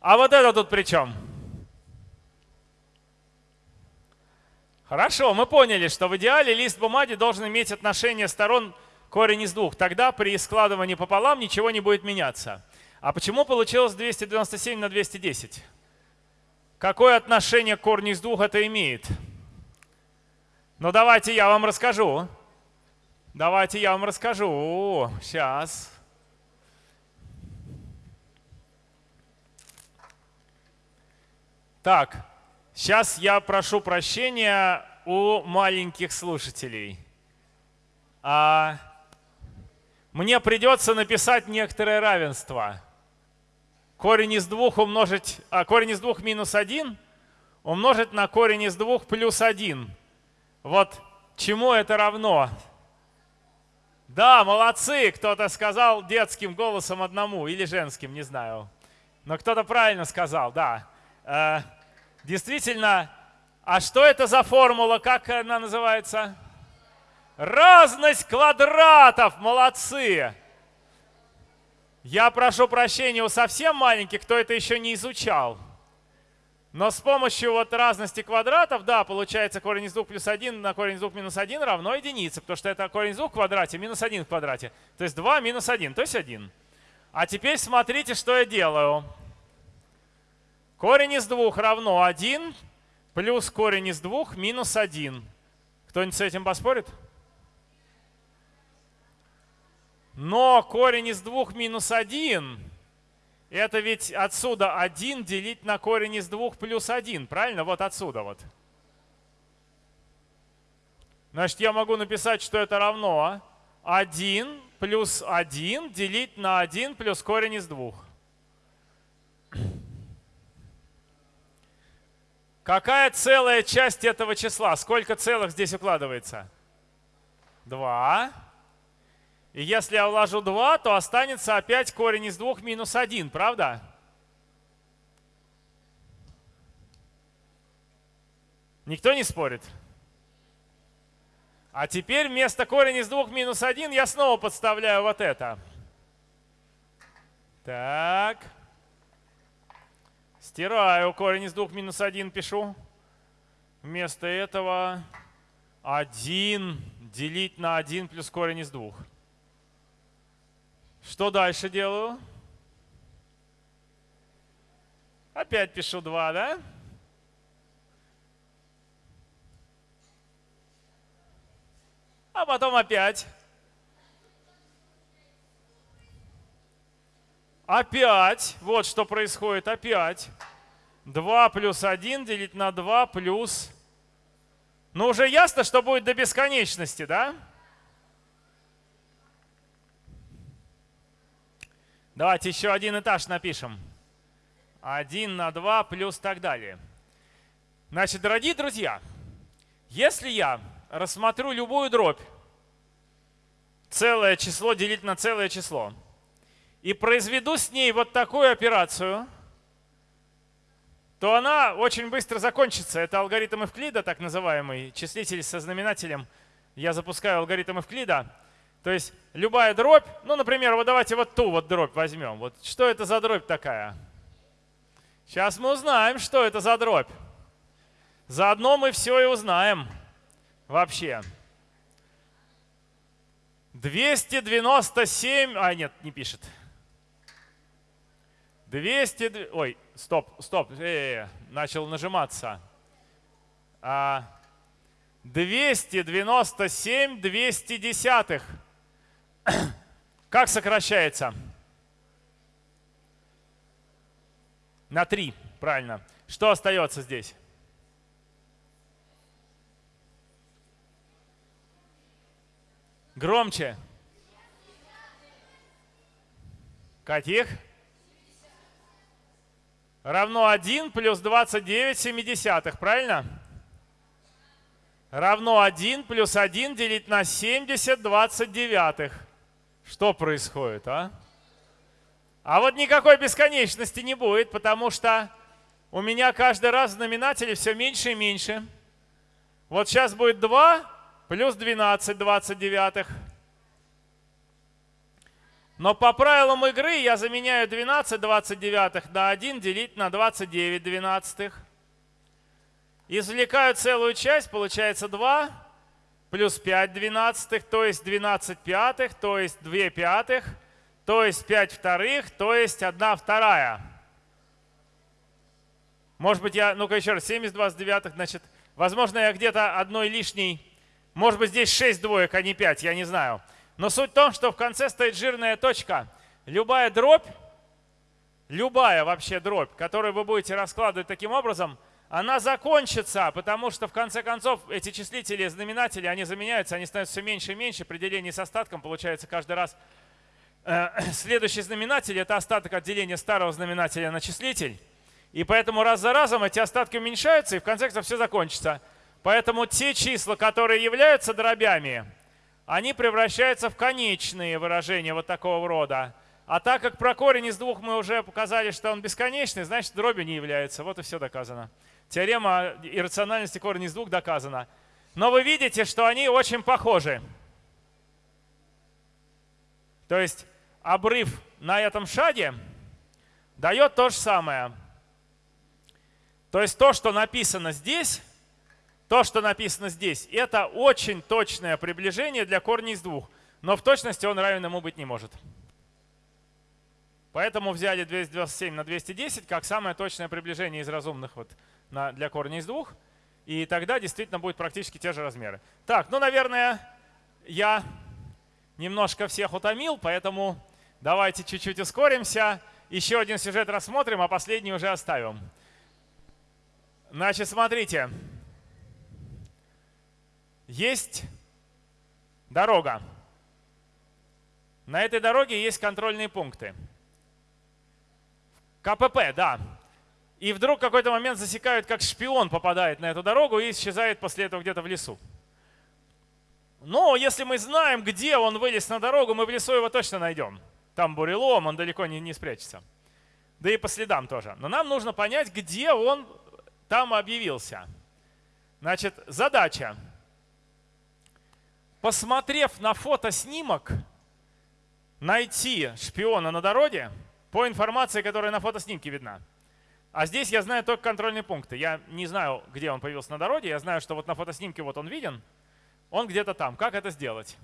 Speaker 1: А вот это тут при чем? Хорошо, мы поняли, что в идеале лист бумаги должен иметь отношение сторон корень из двух. Тогда при складывании пополам ничего не будет меняться. А почему получилось 297 на 210? Какое отношение к корню из двух это имеет? Ну давайте я вам расскажу. Давайте я вам расскажу. Сейчас. Так, сейчас я прошу прощения у маленьких слушателей. А, мне придется написать некоторое равенство. Корень из двух умножить, а корень из двух минус один умножить на корень из двух плюс один. Вот чему это равно? Да, молодцы, кто-то сказал детским голосом одному или женским, не знаю. Но кто-то правильно сказал, да. Действительно, а что это за формула, как она называется? Разность квадратов, молодцы. Я прошу прощения у совсем маленьких, кто это еще не изучал. Но с помощью вот разности квадратов, да, получается корень из 2 плюс 1 на корень из 2 минус 1 равно единице, потому что это корень из 2 в квадрате минус 1 в квадрате. То есть 2 минус 1, то есть 1. А теперь смотрите, что я делаю. Корень из 2 равно 1 плюс корень из 2 минус 1. Кто-нибудь с этим поспорит? Но корень из 2 минус 1 это ведь отсюда 1 делить на корень из 2 плюс 1, правильно? Вот отсюда вот. Значит, я могу написать, что это равно 1 плюс 1 делить на 1 плюс корень из 2. Какая целая часть этого числа? Сколько целых здесь укладывается? 2. И если я вложу 2, то останется опять корень из 2 минус 1, правда? Никто не спорит? А теперь вместо корень из 2 минус 1 я снова подставляю вот это. Так. Стираю корень из 2 минус 1, пишу. Вместо этого 1 делить на 1 плюс корень из 2. Что дальше делаю? Опять пишу 2, да? А потом опять. Опять. Вот что происходит. Опять. 2 плюс 1 делить на 2 плюс... Ну, уже ясно, что будет до бесконечности, да? Да. Давайте еще один этаж напишем. 1 на 2 плюс так далее. Значит, дорогие друзья, если я рассмотрю любую дробь, целое число делить на целое число, и произведу с ней вот такую операцию, то она очень быстро закончится. Это алгоритм Эвклида, так называемый, числитель со знаменателем. Я запускаю алгоритм Эвклида. То есть любая дробь, ну, например, вот давайте вот ту вот дробь возьмем. Вот что это за дробь такая? Сейчас мы узнаем, что это за дробь. Заодно мы все и узнаем вообще. 297, а нет, не пишет. 200, ой, стоп, стоп, э -э -э, начал нажиматься. А, 297 210. Как сокращается? На 3, правильно. Что остается здесь? Громче. Каких? Равно 1 плюс 29 семидесятых, правильно? Равно 1 плюс 1 делить на 70 29. Что происходит, а? А вот никакой бесконечности не будет, потому что у меня каждый раз в знаменателе все меньше и меньше. Вот сейчас будет 2 плюс 12 29. Но по правилам игры я заменяю 12 29 на 1 делить на 29 12. Извлекаю целую часть, получается 2 плюс 5 двенадцатых, то есть 12 пятых, то есть 2 пятых, то есть 5 вторых, то есть 1 вторая. Может быть, я, ну-ка еще раз, 72 с девятых, значит, возможно, я где-то одной лишней, может быть, здесь 6 двоек, а не 5, я не знаю. Но суть в том, что в конце стоит жирная точка. Любая дробь, любая вообще дробь, которую вы будете раскладывать таким образом, она закончится, потому что в конце концов эти числители, знаменатели, они заменяются, они становятся все меньше и меньше, при делении с остатком получается каждый раз э, следующий знаменатель – это остаток от деления старого знаменателя на числитель. И поэтому раз за разом эти остатки уменьшаются, и в конце концов все закончится. Поэтому те числа, которые являются дробями, они превращаются в конечные выражения вот такого рода. А так как про корень из двух мы уже показали, что он бесконечный, значит дробью не является. Вот и все доказано. Теорема иррациональности корня из двух доказана. Но вы видите, что они очень похожи. То есть обрыв на этом шаге дает то же самое. То есть то, что написано здесь, то, что написано здесь, это очень точное приближение для корня из двух. Но в точности он равен ему быть не может. Поэтому взяли 227 на 210 как самое точное приближение из разумных вот на, для корня из двух. И тогда действительно будет практически те же размеры. Так, ну, наверное, я немножко всех утомил, поэтому давайте чуть-чуть ускоримся. Еще один сюжет рассмотрим, а последний уже оставим. Значит, смотрите. Есть дорога. На этой дороге есть контрольные пункты. КПП, да. И вдруг в какой-то момент засекают, как шпион попадает на эту дорогу и исчезает после этого где-то в лесу. Но если мы знаем, где он вылез на дорогу, мы в лесу его точно найдем. Там бурелом, он далеко не, не спрячется. Да и по следам тоже. Но нам нужно понять, где он там объявился. Значит, задача. Посмотрев на фотоснимок, найти шпиона на дороге по информации, которая на фотоснимке видна. А здесь я знаю только контрольные пункты. Я не знаю, где он появился на дороге. Я знаю, что вот на фотоснимке вот он виден. Он где-то там. Как это сделать?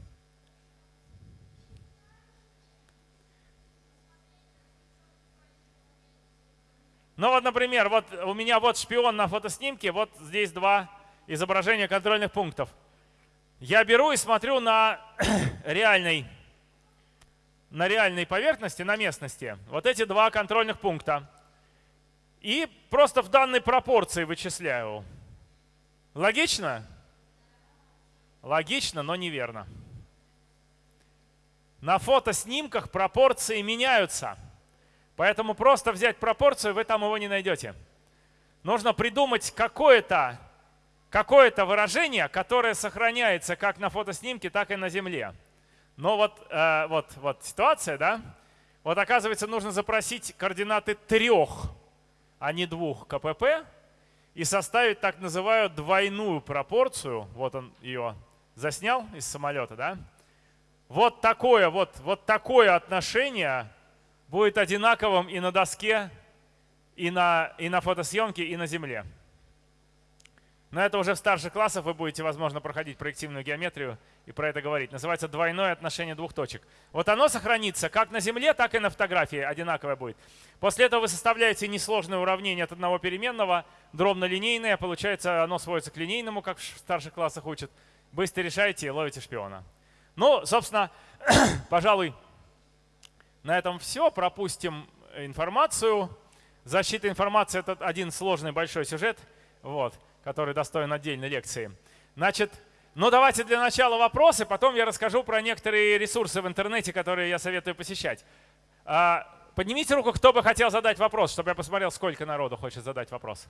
Speaker 1: Ну вот, например, вот у меня вот шпион на фотоснимке, вот здесь два изображения контрольных пунктов. Я беру и смотрю на реальной, на реальной поверхности, на местности, вот эти два контрольных пункта. И просто в данной пропорции вычисляю. Логично? Логично, но неверно. На фотоснимках пропорции меняются. Поэтому просто взять пропорцию вы там его не найдете. Нужно придумать какое-то какое выражение, которое сохраняется как на фотоснимке, так и на Земле. Но вот, э, вот, вот ситуация, да? Вот оказывается, нужно запросить координаты трех, а не двух КПП и составить так называемую двойную пропорцию. Вот он ее заснял из самолета, да? Вот такое, вот, вот такое отношение будет одинаковым и на доске, и на, и на фотосъемке, и на земле. Но это уже в старших классах вы будете, возможно, проходить проективную геометрию и про это говорить. Называется двойное отношение двух точек. Вот оно сохранится как на Земле, так и на фотографии одинаковое будет. После этого вы составляете несложное уравнение от одного переменного, дробно-линейное. Получается, оно сводится к линейному, как в старших классах учат. Быстро решаете и ловите шпиона. Ну, собственно, пожалуй, на этом все. Пропустим информацию. Защита информации – это один сложный большой сюжет, вот, который достоин отдельной лекции. Значит, ну давайте для начала вопросы, потом я расскажу про некоторые ресурсы в интернете, которые я советую посещать. А, поднимите руку, кто бы хотел задать вопрос, чтобы я посмотрел, сколько народу хочет задать вопрос.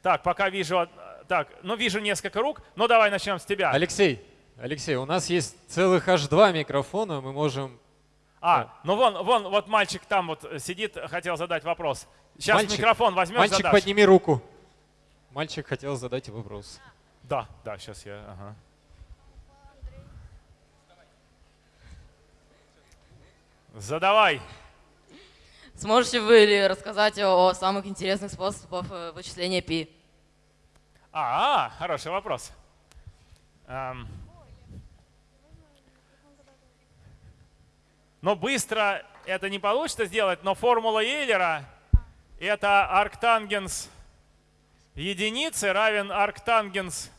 Speaker 1: Так, пока вижу, так, ну вижу несколько рук, ну давай начнем с тебя.
Speaker 2: Алексей, Алексей, у нас есть целых аж два микрофона, мы можем
Speaker 1: а, ну вон, вон, вот мальчик там вот сидит, хотел задать вопрос. Сейчас мальчик, микрофон возьмешь,
Speaker 2: Мальчик,
Speaker 1: задашь.
Speaker 2: подними руку. Мальчик хотел задать вопрос.
Speaker 1: Да, да, сейчас я, ага. Задавай.
Speaker 3: Сможете вы рассказать о самых интересных способах э, вычисления π?
Speaker 1: А, а хороший вопрос. Эм, Но быстро это не получится сделать, но формула Эйлера – это арктангенс единицы равен арктангенс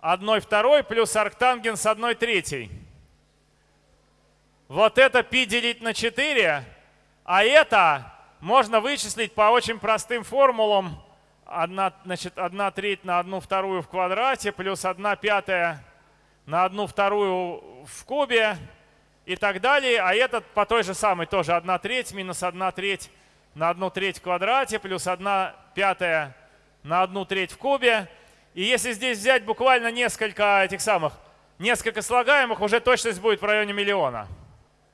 Speaker 1: 1 второй плюс арктангенс 1 третьей. Вот это π делить на 4, а это можно вычислить по очень простым формулам. 1, значит, 1 треть на 1 вторую в квадрате плюс 1 пятая на 1 вторую в кубе и так далее. А этот по той же самой тоже 1 треть минус 1 треть на 1 треть в квадрате плюс 1 пятая на 1 треть в кубе. И если здесь взять буквально несколько этих самых, несколько слагаемых, уже точность будет в районе миллиона.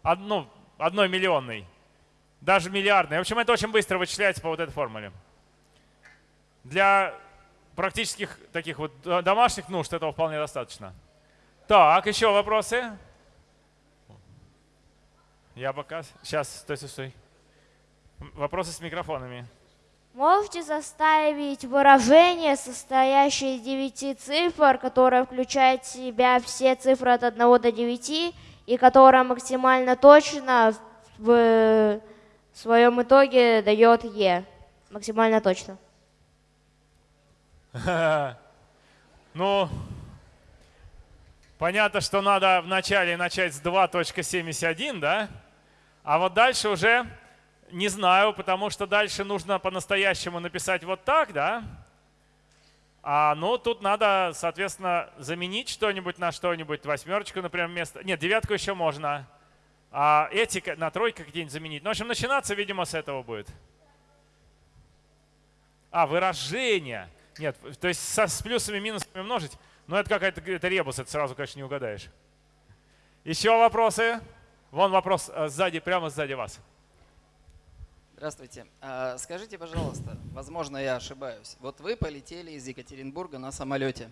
Speaker 1: Одну, одной миллионной. Даже миллиардной. В общем, это очень быстро вычисляется по вот этой формуле. Для практических таких вот домашних нужд этого вполне достаточно. Так, еще вопросы? Я пока... Сейчас, стой, стой, стой. Вопросы с микрофонами.
Speaker 4: Можете составить выражение, состоящее из девяти цифр, которое включает в себя все цифры от 1 до 9, и которое максимально точно в своем итоге дает Е. Максимально точно.
Speaker 1: Ну, понятно, что надо вначале начать с 2.71, да? А вот дальше уже не знаю, потому что дальше нужно по-настоящему написать вот так, да? А, ну, тут надо, соответственно, заменить что-нибудь на что-нибудь. Восьмерочку, например, вместо... Нет, девятку еще можно. А эти на тройку какие-нибудь заменить. Ну, в общем, начинаться, видимо, с этого будет. А, выражение. Нет, то есть со, с плюсами и минусами умножить. Но это какая-то это ребус, это сразу, конечно, не угадаешь. Еще вопросы? Вон вопрос э, сзади, прямо сзади вас.
Speaker 5: Здравствуйте. А, скажите, пожалуйста, возможно, я ошибаюсь. Вот вы полетели из Екатеринбурга на самолете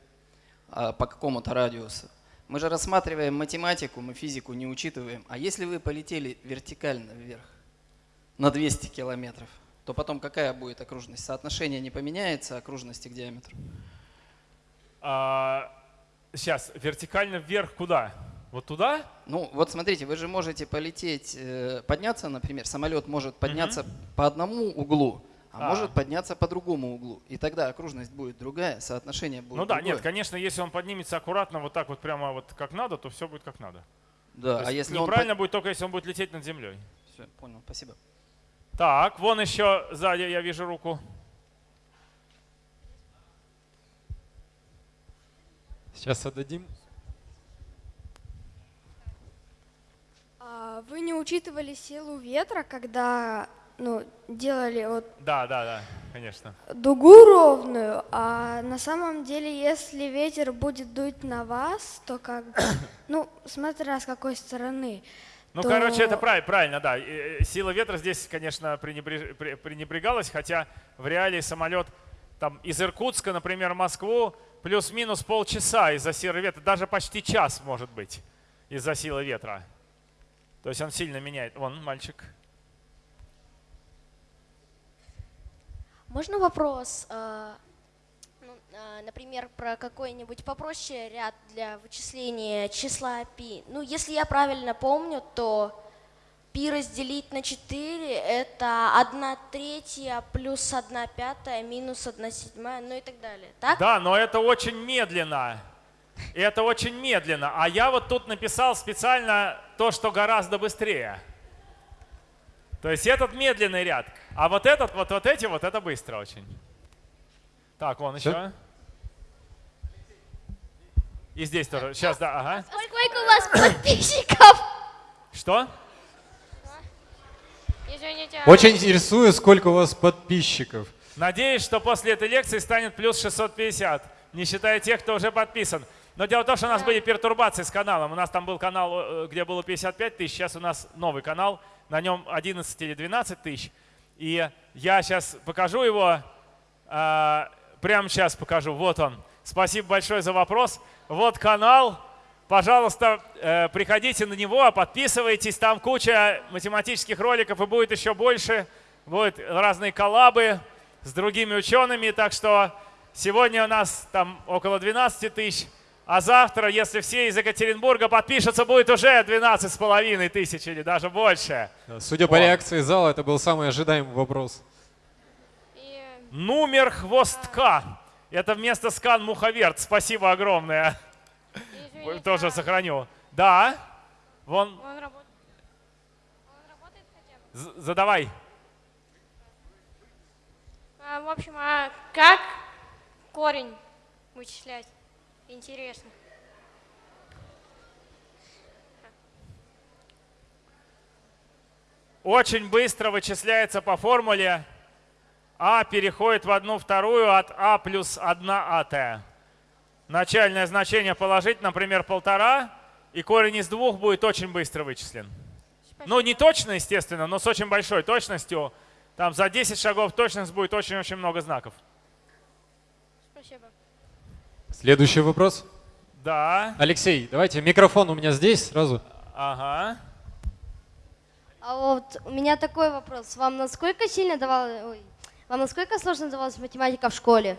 Speaker 5: а, по какому-то радиусу. Мы же рассматриваем математику, мы физику не учитываем. А если вы полетели вертикально вверх на 200 километров, то потом какая будет окружность? Соотношение не поменяется окружности к диаметру?
Speaker 1: А, сейчас, вертикально вверх куда? Вот туда?
Speaker 5: Ну, вот смотрите, вы же можете полететь, э, подняться, например, самолет может подняться угу. по одному углу, а, а может подняться по другому углу. И тогда окружность будет другая, соотношение будет
Speaker 1: Ну да,
Speaker 5: другое.
Speaker 1: нет, конечно, если он поднимется аккуратно, вот так вот прямо вот как надо, то все будет как надо.
Speaker 5: Да, а если
Speaker 1: неправильно
Speaker 5: он...
Speaker 1: будет только если он будет лететь над землей.
Speaker 5: Все, понял, спасибо.
Speaker 1: Так, вон еще сзади я вижу руку.
Speaker 2: Сейчас отдадим.
Speaker 6: А вы не учитывали силу ветра, когда ну, делали вот
Speaker 1: да, да, да, конечно.
Speaker 6: дугу ровную, а на самом деле, если ветер будет дуть на вас, то как ну, смотря с какой стороны.
Speaker 1: Ну,
Speaker 6: то...
Speaker 1: короче, это правильно, правильно, да. Сила ветра здесь, конечно, пренебрегалась, хотя в реалии самолет там из Иркутска, например, в Москву плюс-минус полчаса из-за силы ветра, даже почти час может быть из-за силы ветра. То есть он сильно меняет. Вон, мальчик.
Speaker 4: Можно вопрос? А,
Speaker 7: а, например, про какой-нибудь попроще ряд для вычисления числа π. Ну, если я правильно помню, то π разделить на 4 это 1 третья плюс 1 пятая минус 1 седьмая, ну и так далее. Так?
Speaker 1: Да, но это очень медленно. И это очень медленно. А я вот тут написал специально то, что гораздо быстрее. То есть этот медленный ряд. А вот этот, вот, вот эти, вот это быстро очень. Так, вон еще. И здесь тоже. Сейчас, да, ага.
Speaker 4: Сколько у вас подписчиков?
Speaker 1: Что?
Speaker 8: Извините.
Speaker 2: Очень интересует, сколько у вас подписчиков.
Speaker 1: Надеюсь, что после этой лекции станет плюс 650, не считая тех, кто уже подписан. Но дело в том, что у нас были пертурбации с каналом. У нас там был канал, э, где было 55 тысяч, сейчас у нас новый канал, на нем 11 или 12 тысяч. И я сейчас покажу его, а, прямо сейчас покажу. Вот он. Спасибо большое за вопрос. Вот канал. Пожалуйста, э, приходите на него, подписывайтесь. Там куча математических роликов и будет еще больше. Будут разные коллабы с другими учеными. Так что сегодня у нас там около 12 тысяч. А завтра, если все из Екатеринбурга подпишутся, будет уже 12 с половиной тысяч или даже больше.
Speaker 2: Судя по
Speaker 1: О.
Speaker 2: реакции зала, это был самый ожидаемый вопрос.
Speaker 8: И,
Speaker 1: Номер хвостка. Это вместо скан муховерт. Спасибо огромное.
Speaker 8: извините,
Speaker 1: Тоже
Speaker 8: а
Speaker 1: сохраню. Да. Вон,
Speaker 8: Он работает. Он работает хотя бы?
Speaker 1: задавай.
Speaker 8: А, в общем, а как корень вычислять? Интересно.
Speaker 1: Очень быстро вычисляется по формуле А переходит в одну вторую от А плюс 1 АТ. Начальное значение положить, например, полтора, и корень из двух будет очень быстро вычислен. Ну, не точно, естественно, но с очень большой точностью. Там за 10 шагов точность будет очень-очень много знаков.
Speaker 8: Спасибо.
Speaker 2: Следующий вопрос.
Speaker 1: Да,
Speaker 2: Алексей, давайте, микрофон у меня здесь сразу.
Speaker 1: ага.
Speaker 9: А вот у меня такой вопрос. Вам насколько сильно давалось, ой, вам насколько сложно давалась математика в школе?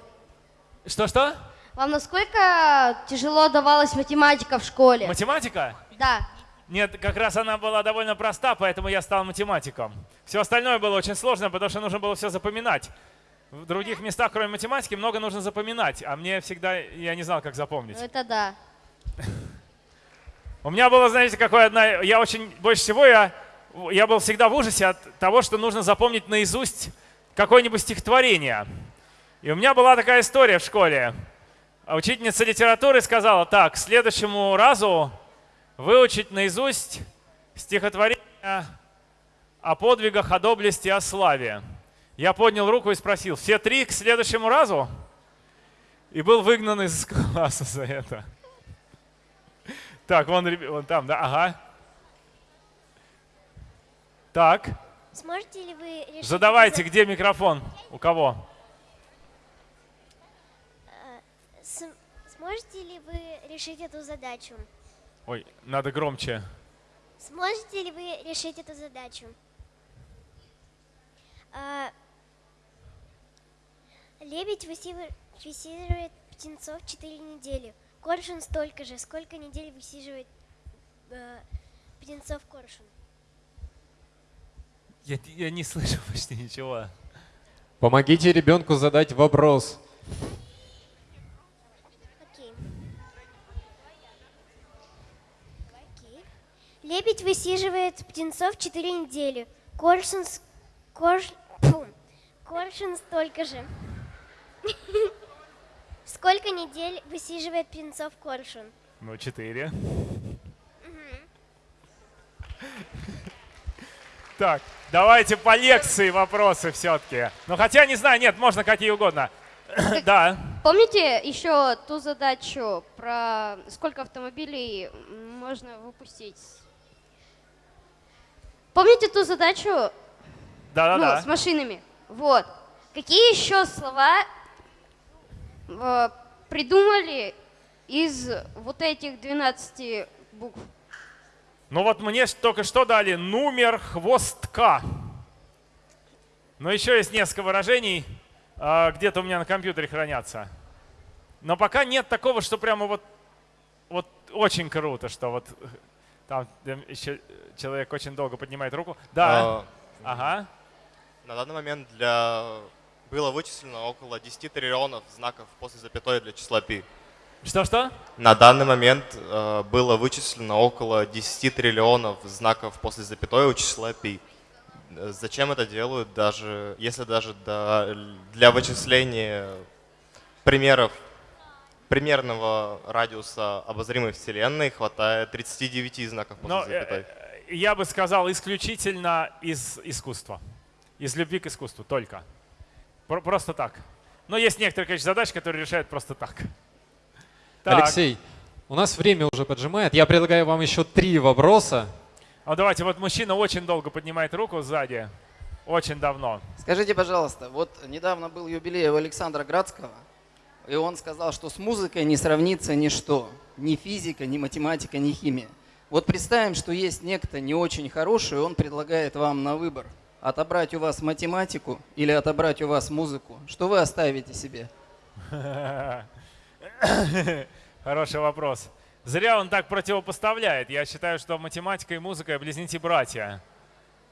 Speaker 1: Что-что?
Speaker 9: Вам насколько тяжело давалась математика в школе?
Speaker 1: Математика?
Speaker 9: Да.
Speaker 1: Нет, как раз она была довольно проста, поэтому я стал математиком. Все остальное было очень сложно, потому что нужно было все запоминать. В других местах, кроме математики, много нужно запоминать, а мне всегда, я не знал, как запомнить.
Speaker 9: Ну это да.
Speaker 1: У меня было, знаете, какое одна, я очень, больше всего я, я был всегда в ужасе от того, что нужно запомнить наизусть какое-нибудь стихотворение. И у меня была такая история в школе. Учительница литературы сказала, так, к следующему разу выучить наизусть стихотворение о подвигах, о доблести, о славе. Я поднял руку и спросил, все три к следующему разу? И был выгнан из класса за это. Так, вон, вон там, да, ага. Так,
Speaker 7: Сможете ли вы решить...
Speaker 1: задавайте, где микрофон? У кого?
Speaker 7: С- Сможете ли вы решить эту задачу?
Speaker 1: Ой, надо громче.
Speaker 7: Сможете ли вы решить эту задачу? Лебедь высиживает птенцов 4 недели. Коршун столько же. Сколько недель высиживает э, птенцов коршун?
Speaker 1: Я, я не слышу почти ничего.
Speaker 2: Помогите ребенку задать вопрос.
Speaker 7: Окей. Окей. Лебедь высиживает птенцов 4 недели. Коршун, корш, фу, коршун столько же. Сколько недель высиживает птенцов коршун?
Speaker 1: Ну, четыре. Так, давайте по лекции вопросы все-таки. Ну, хотя, не знаю, нет, можно какие угодно. Да.
Speaker 9: Помните еще ту задачу про сколько автомобилей можно выпустить? Помните ту задачу ну,
Speaker 1: Да-да-да.
Speaker 9: с машинами? Вот. Какие еще слова придумали из вот этих 12 букв?
Speaker 1: Ну вот мне только что дали номер хвостка. Но еще есть несколько выражений, а, где-то у меня на компьютере хранятся. Но пока нет такого, что прямо вот, вот очень круто, что вот э, там еще человек очень долго поднимает руку. Да.
Speaker 10: А,
Speaker 1: Ага.
Speaker 10: На данный момент для было вычислено около 10 триллионов знаков после запятой для числа π.
Speaker 1: Что-что?
Speaker 10: На данный момент э, было вычислено около 10 триллионов знаков после запятой у числа π. Э, Зачем это делают, даже если даже до- для вычисления примеров примерного радиуса обозримой Вселенной хватает 39 знаков после
Speaker 1: Но, э,
Speaker 10: запятой.
Speaker 1: э, я бы сказал, исключительно из искусства. Из любви к искусству только. Про- Просто так. Но есть некоторые, конечно, задачи, которые решают просто так. Так.
Speaker 2: Алексей, у нас время уже поджимает. Я предлагаю вам еще три вопроса.
Speaker 1: А давайте, вот мужчина очень долго поднимает руку сзади. Очень давно.
Speaker 5: Скажите, пожалуйста, вот недавно был юбилей у Александра Градского, и он сказал, что с музыкой не сравнится ничто. Ни физика, ни математика, ни химия. Вот представим, что есть некто не очень хороший, и он предлагает вам на выбор отобрать у вас математику или отобрать у вас музыку. Что вы оставите себе?
Speaker 1: Хороший вопрос. Зря он так противопоставляет. Я считаю, что математика и музыка близнецы-братья.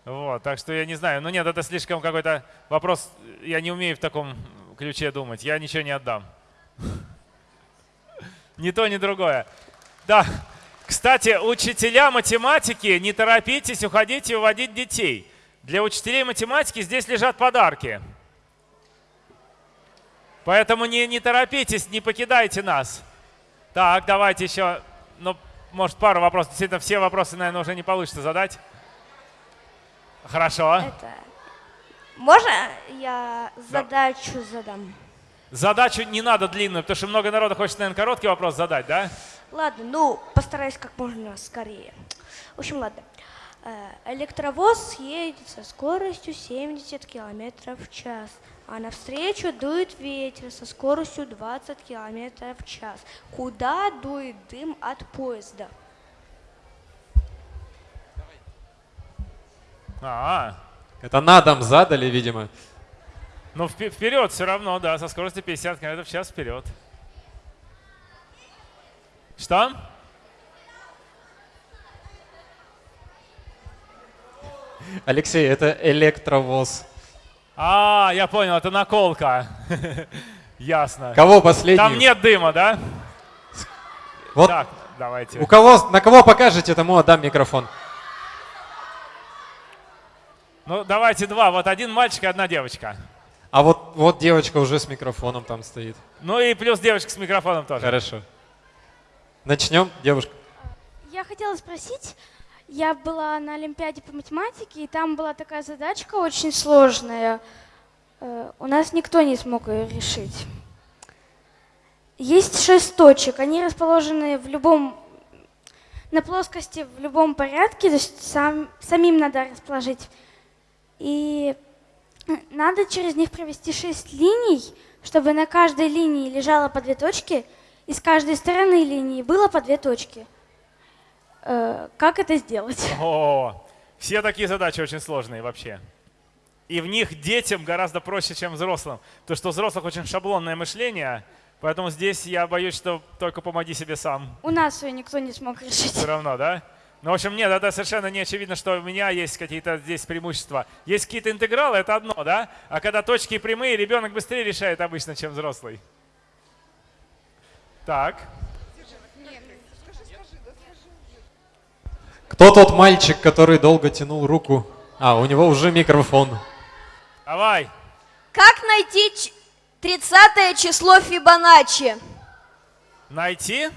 Speaker 1: Вот, так что я не знаю. Ну нет, это слишком какой-то вопрос. Я не умею в таком ключе думать. Я ничего не отдам. Ни то, ни другое. Да. Кстати, учителя математики, не торопитесь, уходите уводить детей. Для учителей математики здесь лежат подарки. Поэтому не, не торопитесь, не покидайте нас. Так, давайте еще, ну, может, пару вопросов. Действительно, все вопросы, наверное, уже не получится задать. Хорошо.
Speaker 11: Это... Можно я задачу задам?
Speaker 1: Задачу не надо длинную, потому что много народа хочет, наверное, короткий вопрос задать, да?
Speaker 11: Ладно, ну, постараюсь как можно скорее. В общем, ладно. Э, Электровоз едет со скоростью 70 км в час, а навстречу дует ветер со скоростью 20 км в час. Куда дует дым от поезда?
Speaker 1: А,
Speaker 2: Это на дом задали, видимо.
Speaker 1: ну впе- вперед все равно, да, со скоростью 50 км в час вперед. Что?
Speaker 2: Алексей, это электровоз.
Speaker 1: А, я понял, это наколка. Ясно.
Speaker 2: Кого последний?
Speaker 1: Там нет дыма, да?
Speaker 2: Вот
Speaker 1: Так, давайте.
Speaker 2: у кого, на кого покажете, тому отдам микрофон.
Speaker 1: Ну, давайте два. Вот один мальчик и одна девочка.
Speaker 2: А вот, вот девочка уже с микрофоном там стоит.
Speaker 1: Ну и плюс девочка с микрофоном тоже.
Speaker 2: Хорошо. Начнем, девушка.
Speaker 8: Я хотела спросить, я была на Олимпиаде по математике, и там была такая задачка очень сложная. Э, У нас никто не смог ее решить. Есть шесть точек, они расположены в любом, на плоскости в любом порядке, то есть сам, самим надо расположить. И надо через них провести шесть линий, чтобы на каждой линии лежало по две точки, и с каждой стороны линии было по две точки. Э, Как это сделать?
Speaker 1: О, все такие задачи очень сложные вообще. И в них детям гораздо проще, чем взрослым. Потому что у взрослых очень шаблонное мышление, поэтому здесь я боюсь, что только помоги себе сам.
Speaker 8: У нас ее никто не смог решить.
Speaker 1: Все равно, да? Ну, в общем, нет, это совершенно не очевидно, что у меня есть какие-то здесь преимущества. Есть какие-то интегралы, это одно, да? А когда точки прямые, ребенок быстрее решает обычно, чем взрослый. Так.
Speaker 2: Кто тот мальчик, который долго тянул руку? А, у него уже микрофон.
Speaker 1: Давай.
Speaker 12: Как найти ч- 30 число Фибоначчи?
Speaker 1: Найти?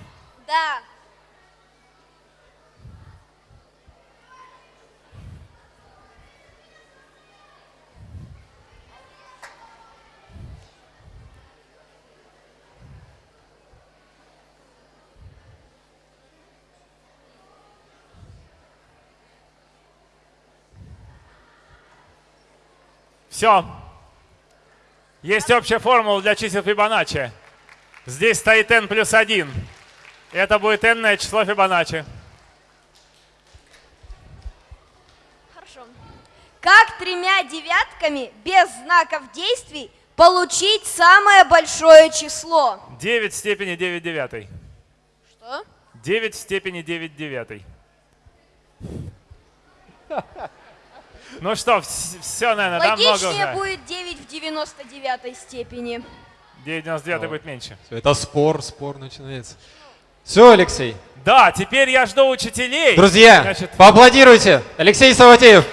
Speaker 12: Да.
Speaker 1: Все. Есть общая формула для чисел Фибоначчи. Здесь стоит n плюс 1. Это будет n число Фибоначчи.
Speaker 12: Хорошо. Как тремя девятками без знаков действий Получить самое большое число.
Speaker 1: 9 в степени 9 девятой.
Speaker 12: Что?
Speaker 1: 9 в степени 9 девятой. Ну что, все, наверное, да, много уже.
Speaker 12: будет 9 в 99 степени.
Speaker 1: 9,99 будет меньше.
Speaker 2: Это спор, спор начинается. Все, Алексей.
Speaker 1: Да, теперь я жду учителей.
Speaker 2: Друзья,
Speaker 1: Значит,
Speaker 2: поаплодируйте. Алексей Саватеев.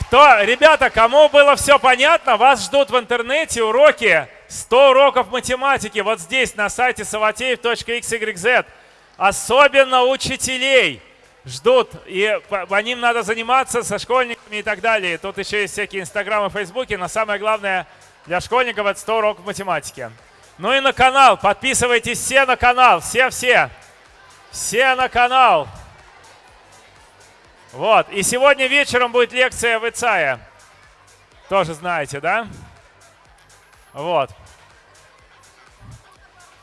Speaker 1: Кто, ребята, кому было все понятно, вас ждут в интернете уроки 100 уроков математики вот здесь на сайте savateев.xyz. Особенно учителей ждут, и по, по ним надо заниматься со школьниками и так далее. Тут еще есть всякие инстаграмы, фейсбуки, но самое главное для школьников это 100 уроков математики. Ну и на канал, подписывайтесь все на канал, все-все, все на канал. Вот, и сегодня вечером будет лекция в ИЦАе. Тоже знаете, да? Вот.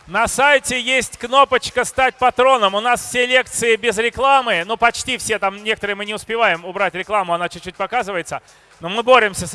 Speaker 1: На сайте есть кнопочка «Стать патроном». У нас все лекции без рекламы. Ну, почти все. Там некоторые мы не успеваем убрать рекламу, она чуть-чуть показывается. Но мы боремся с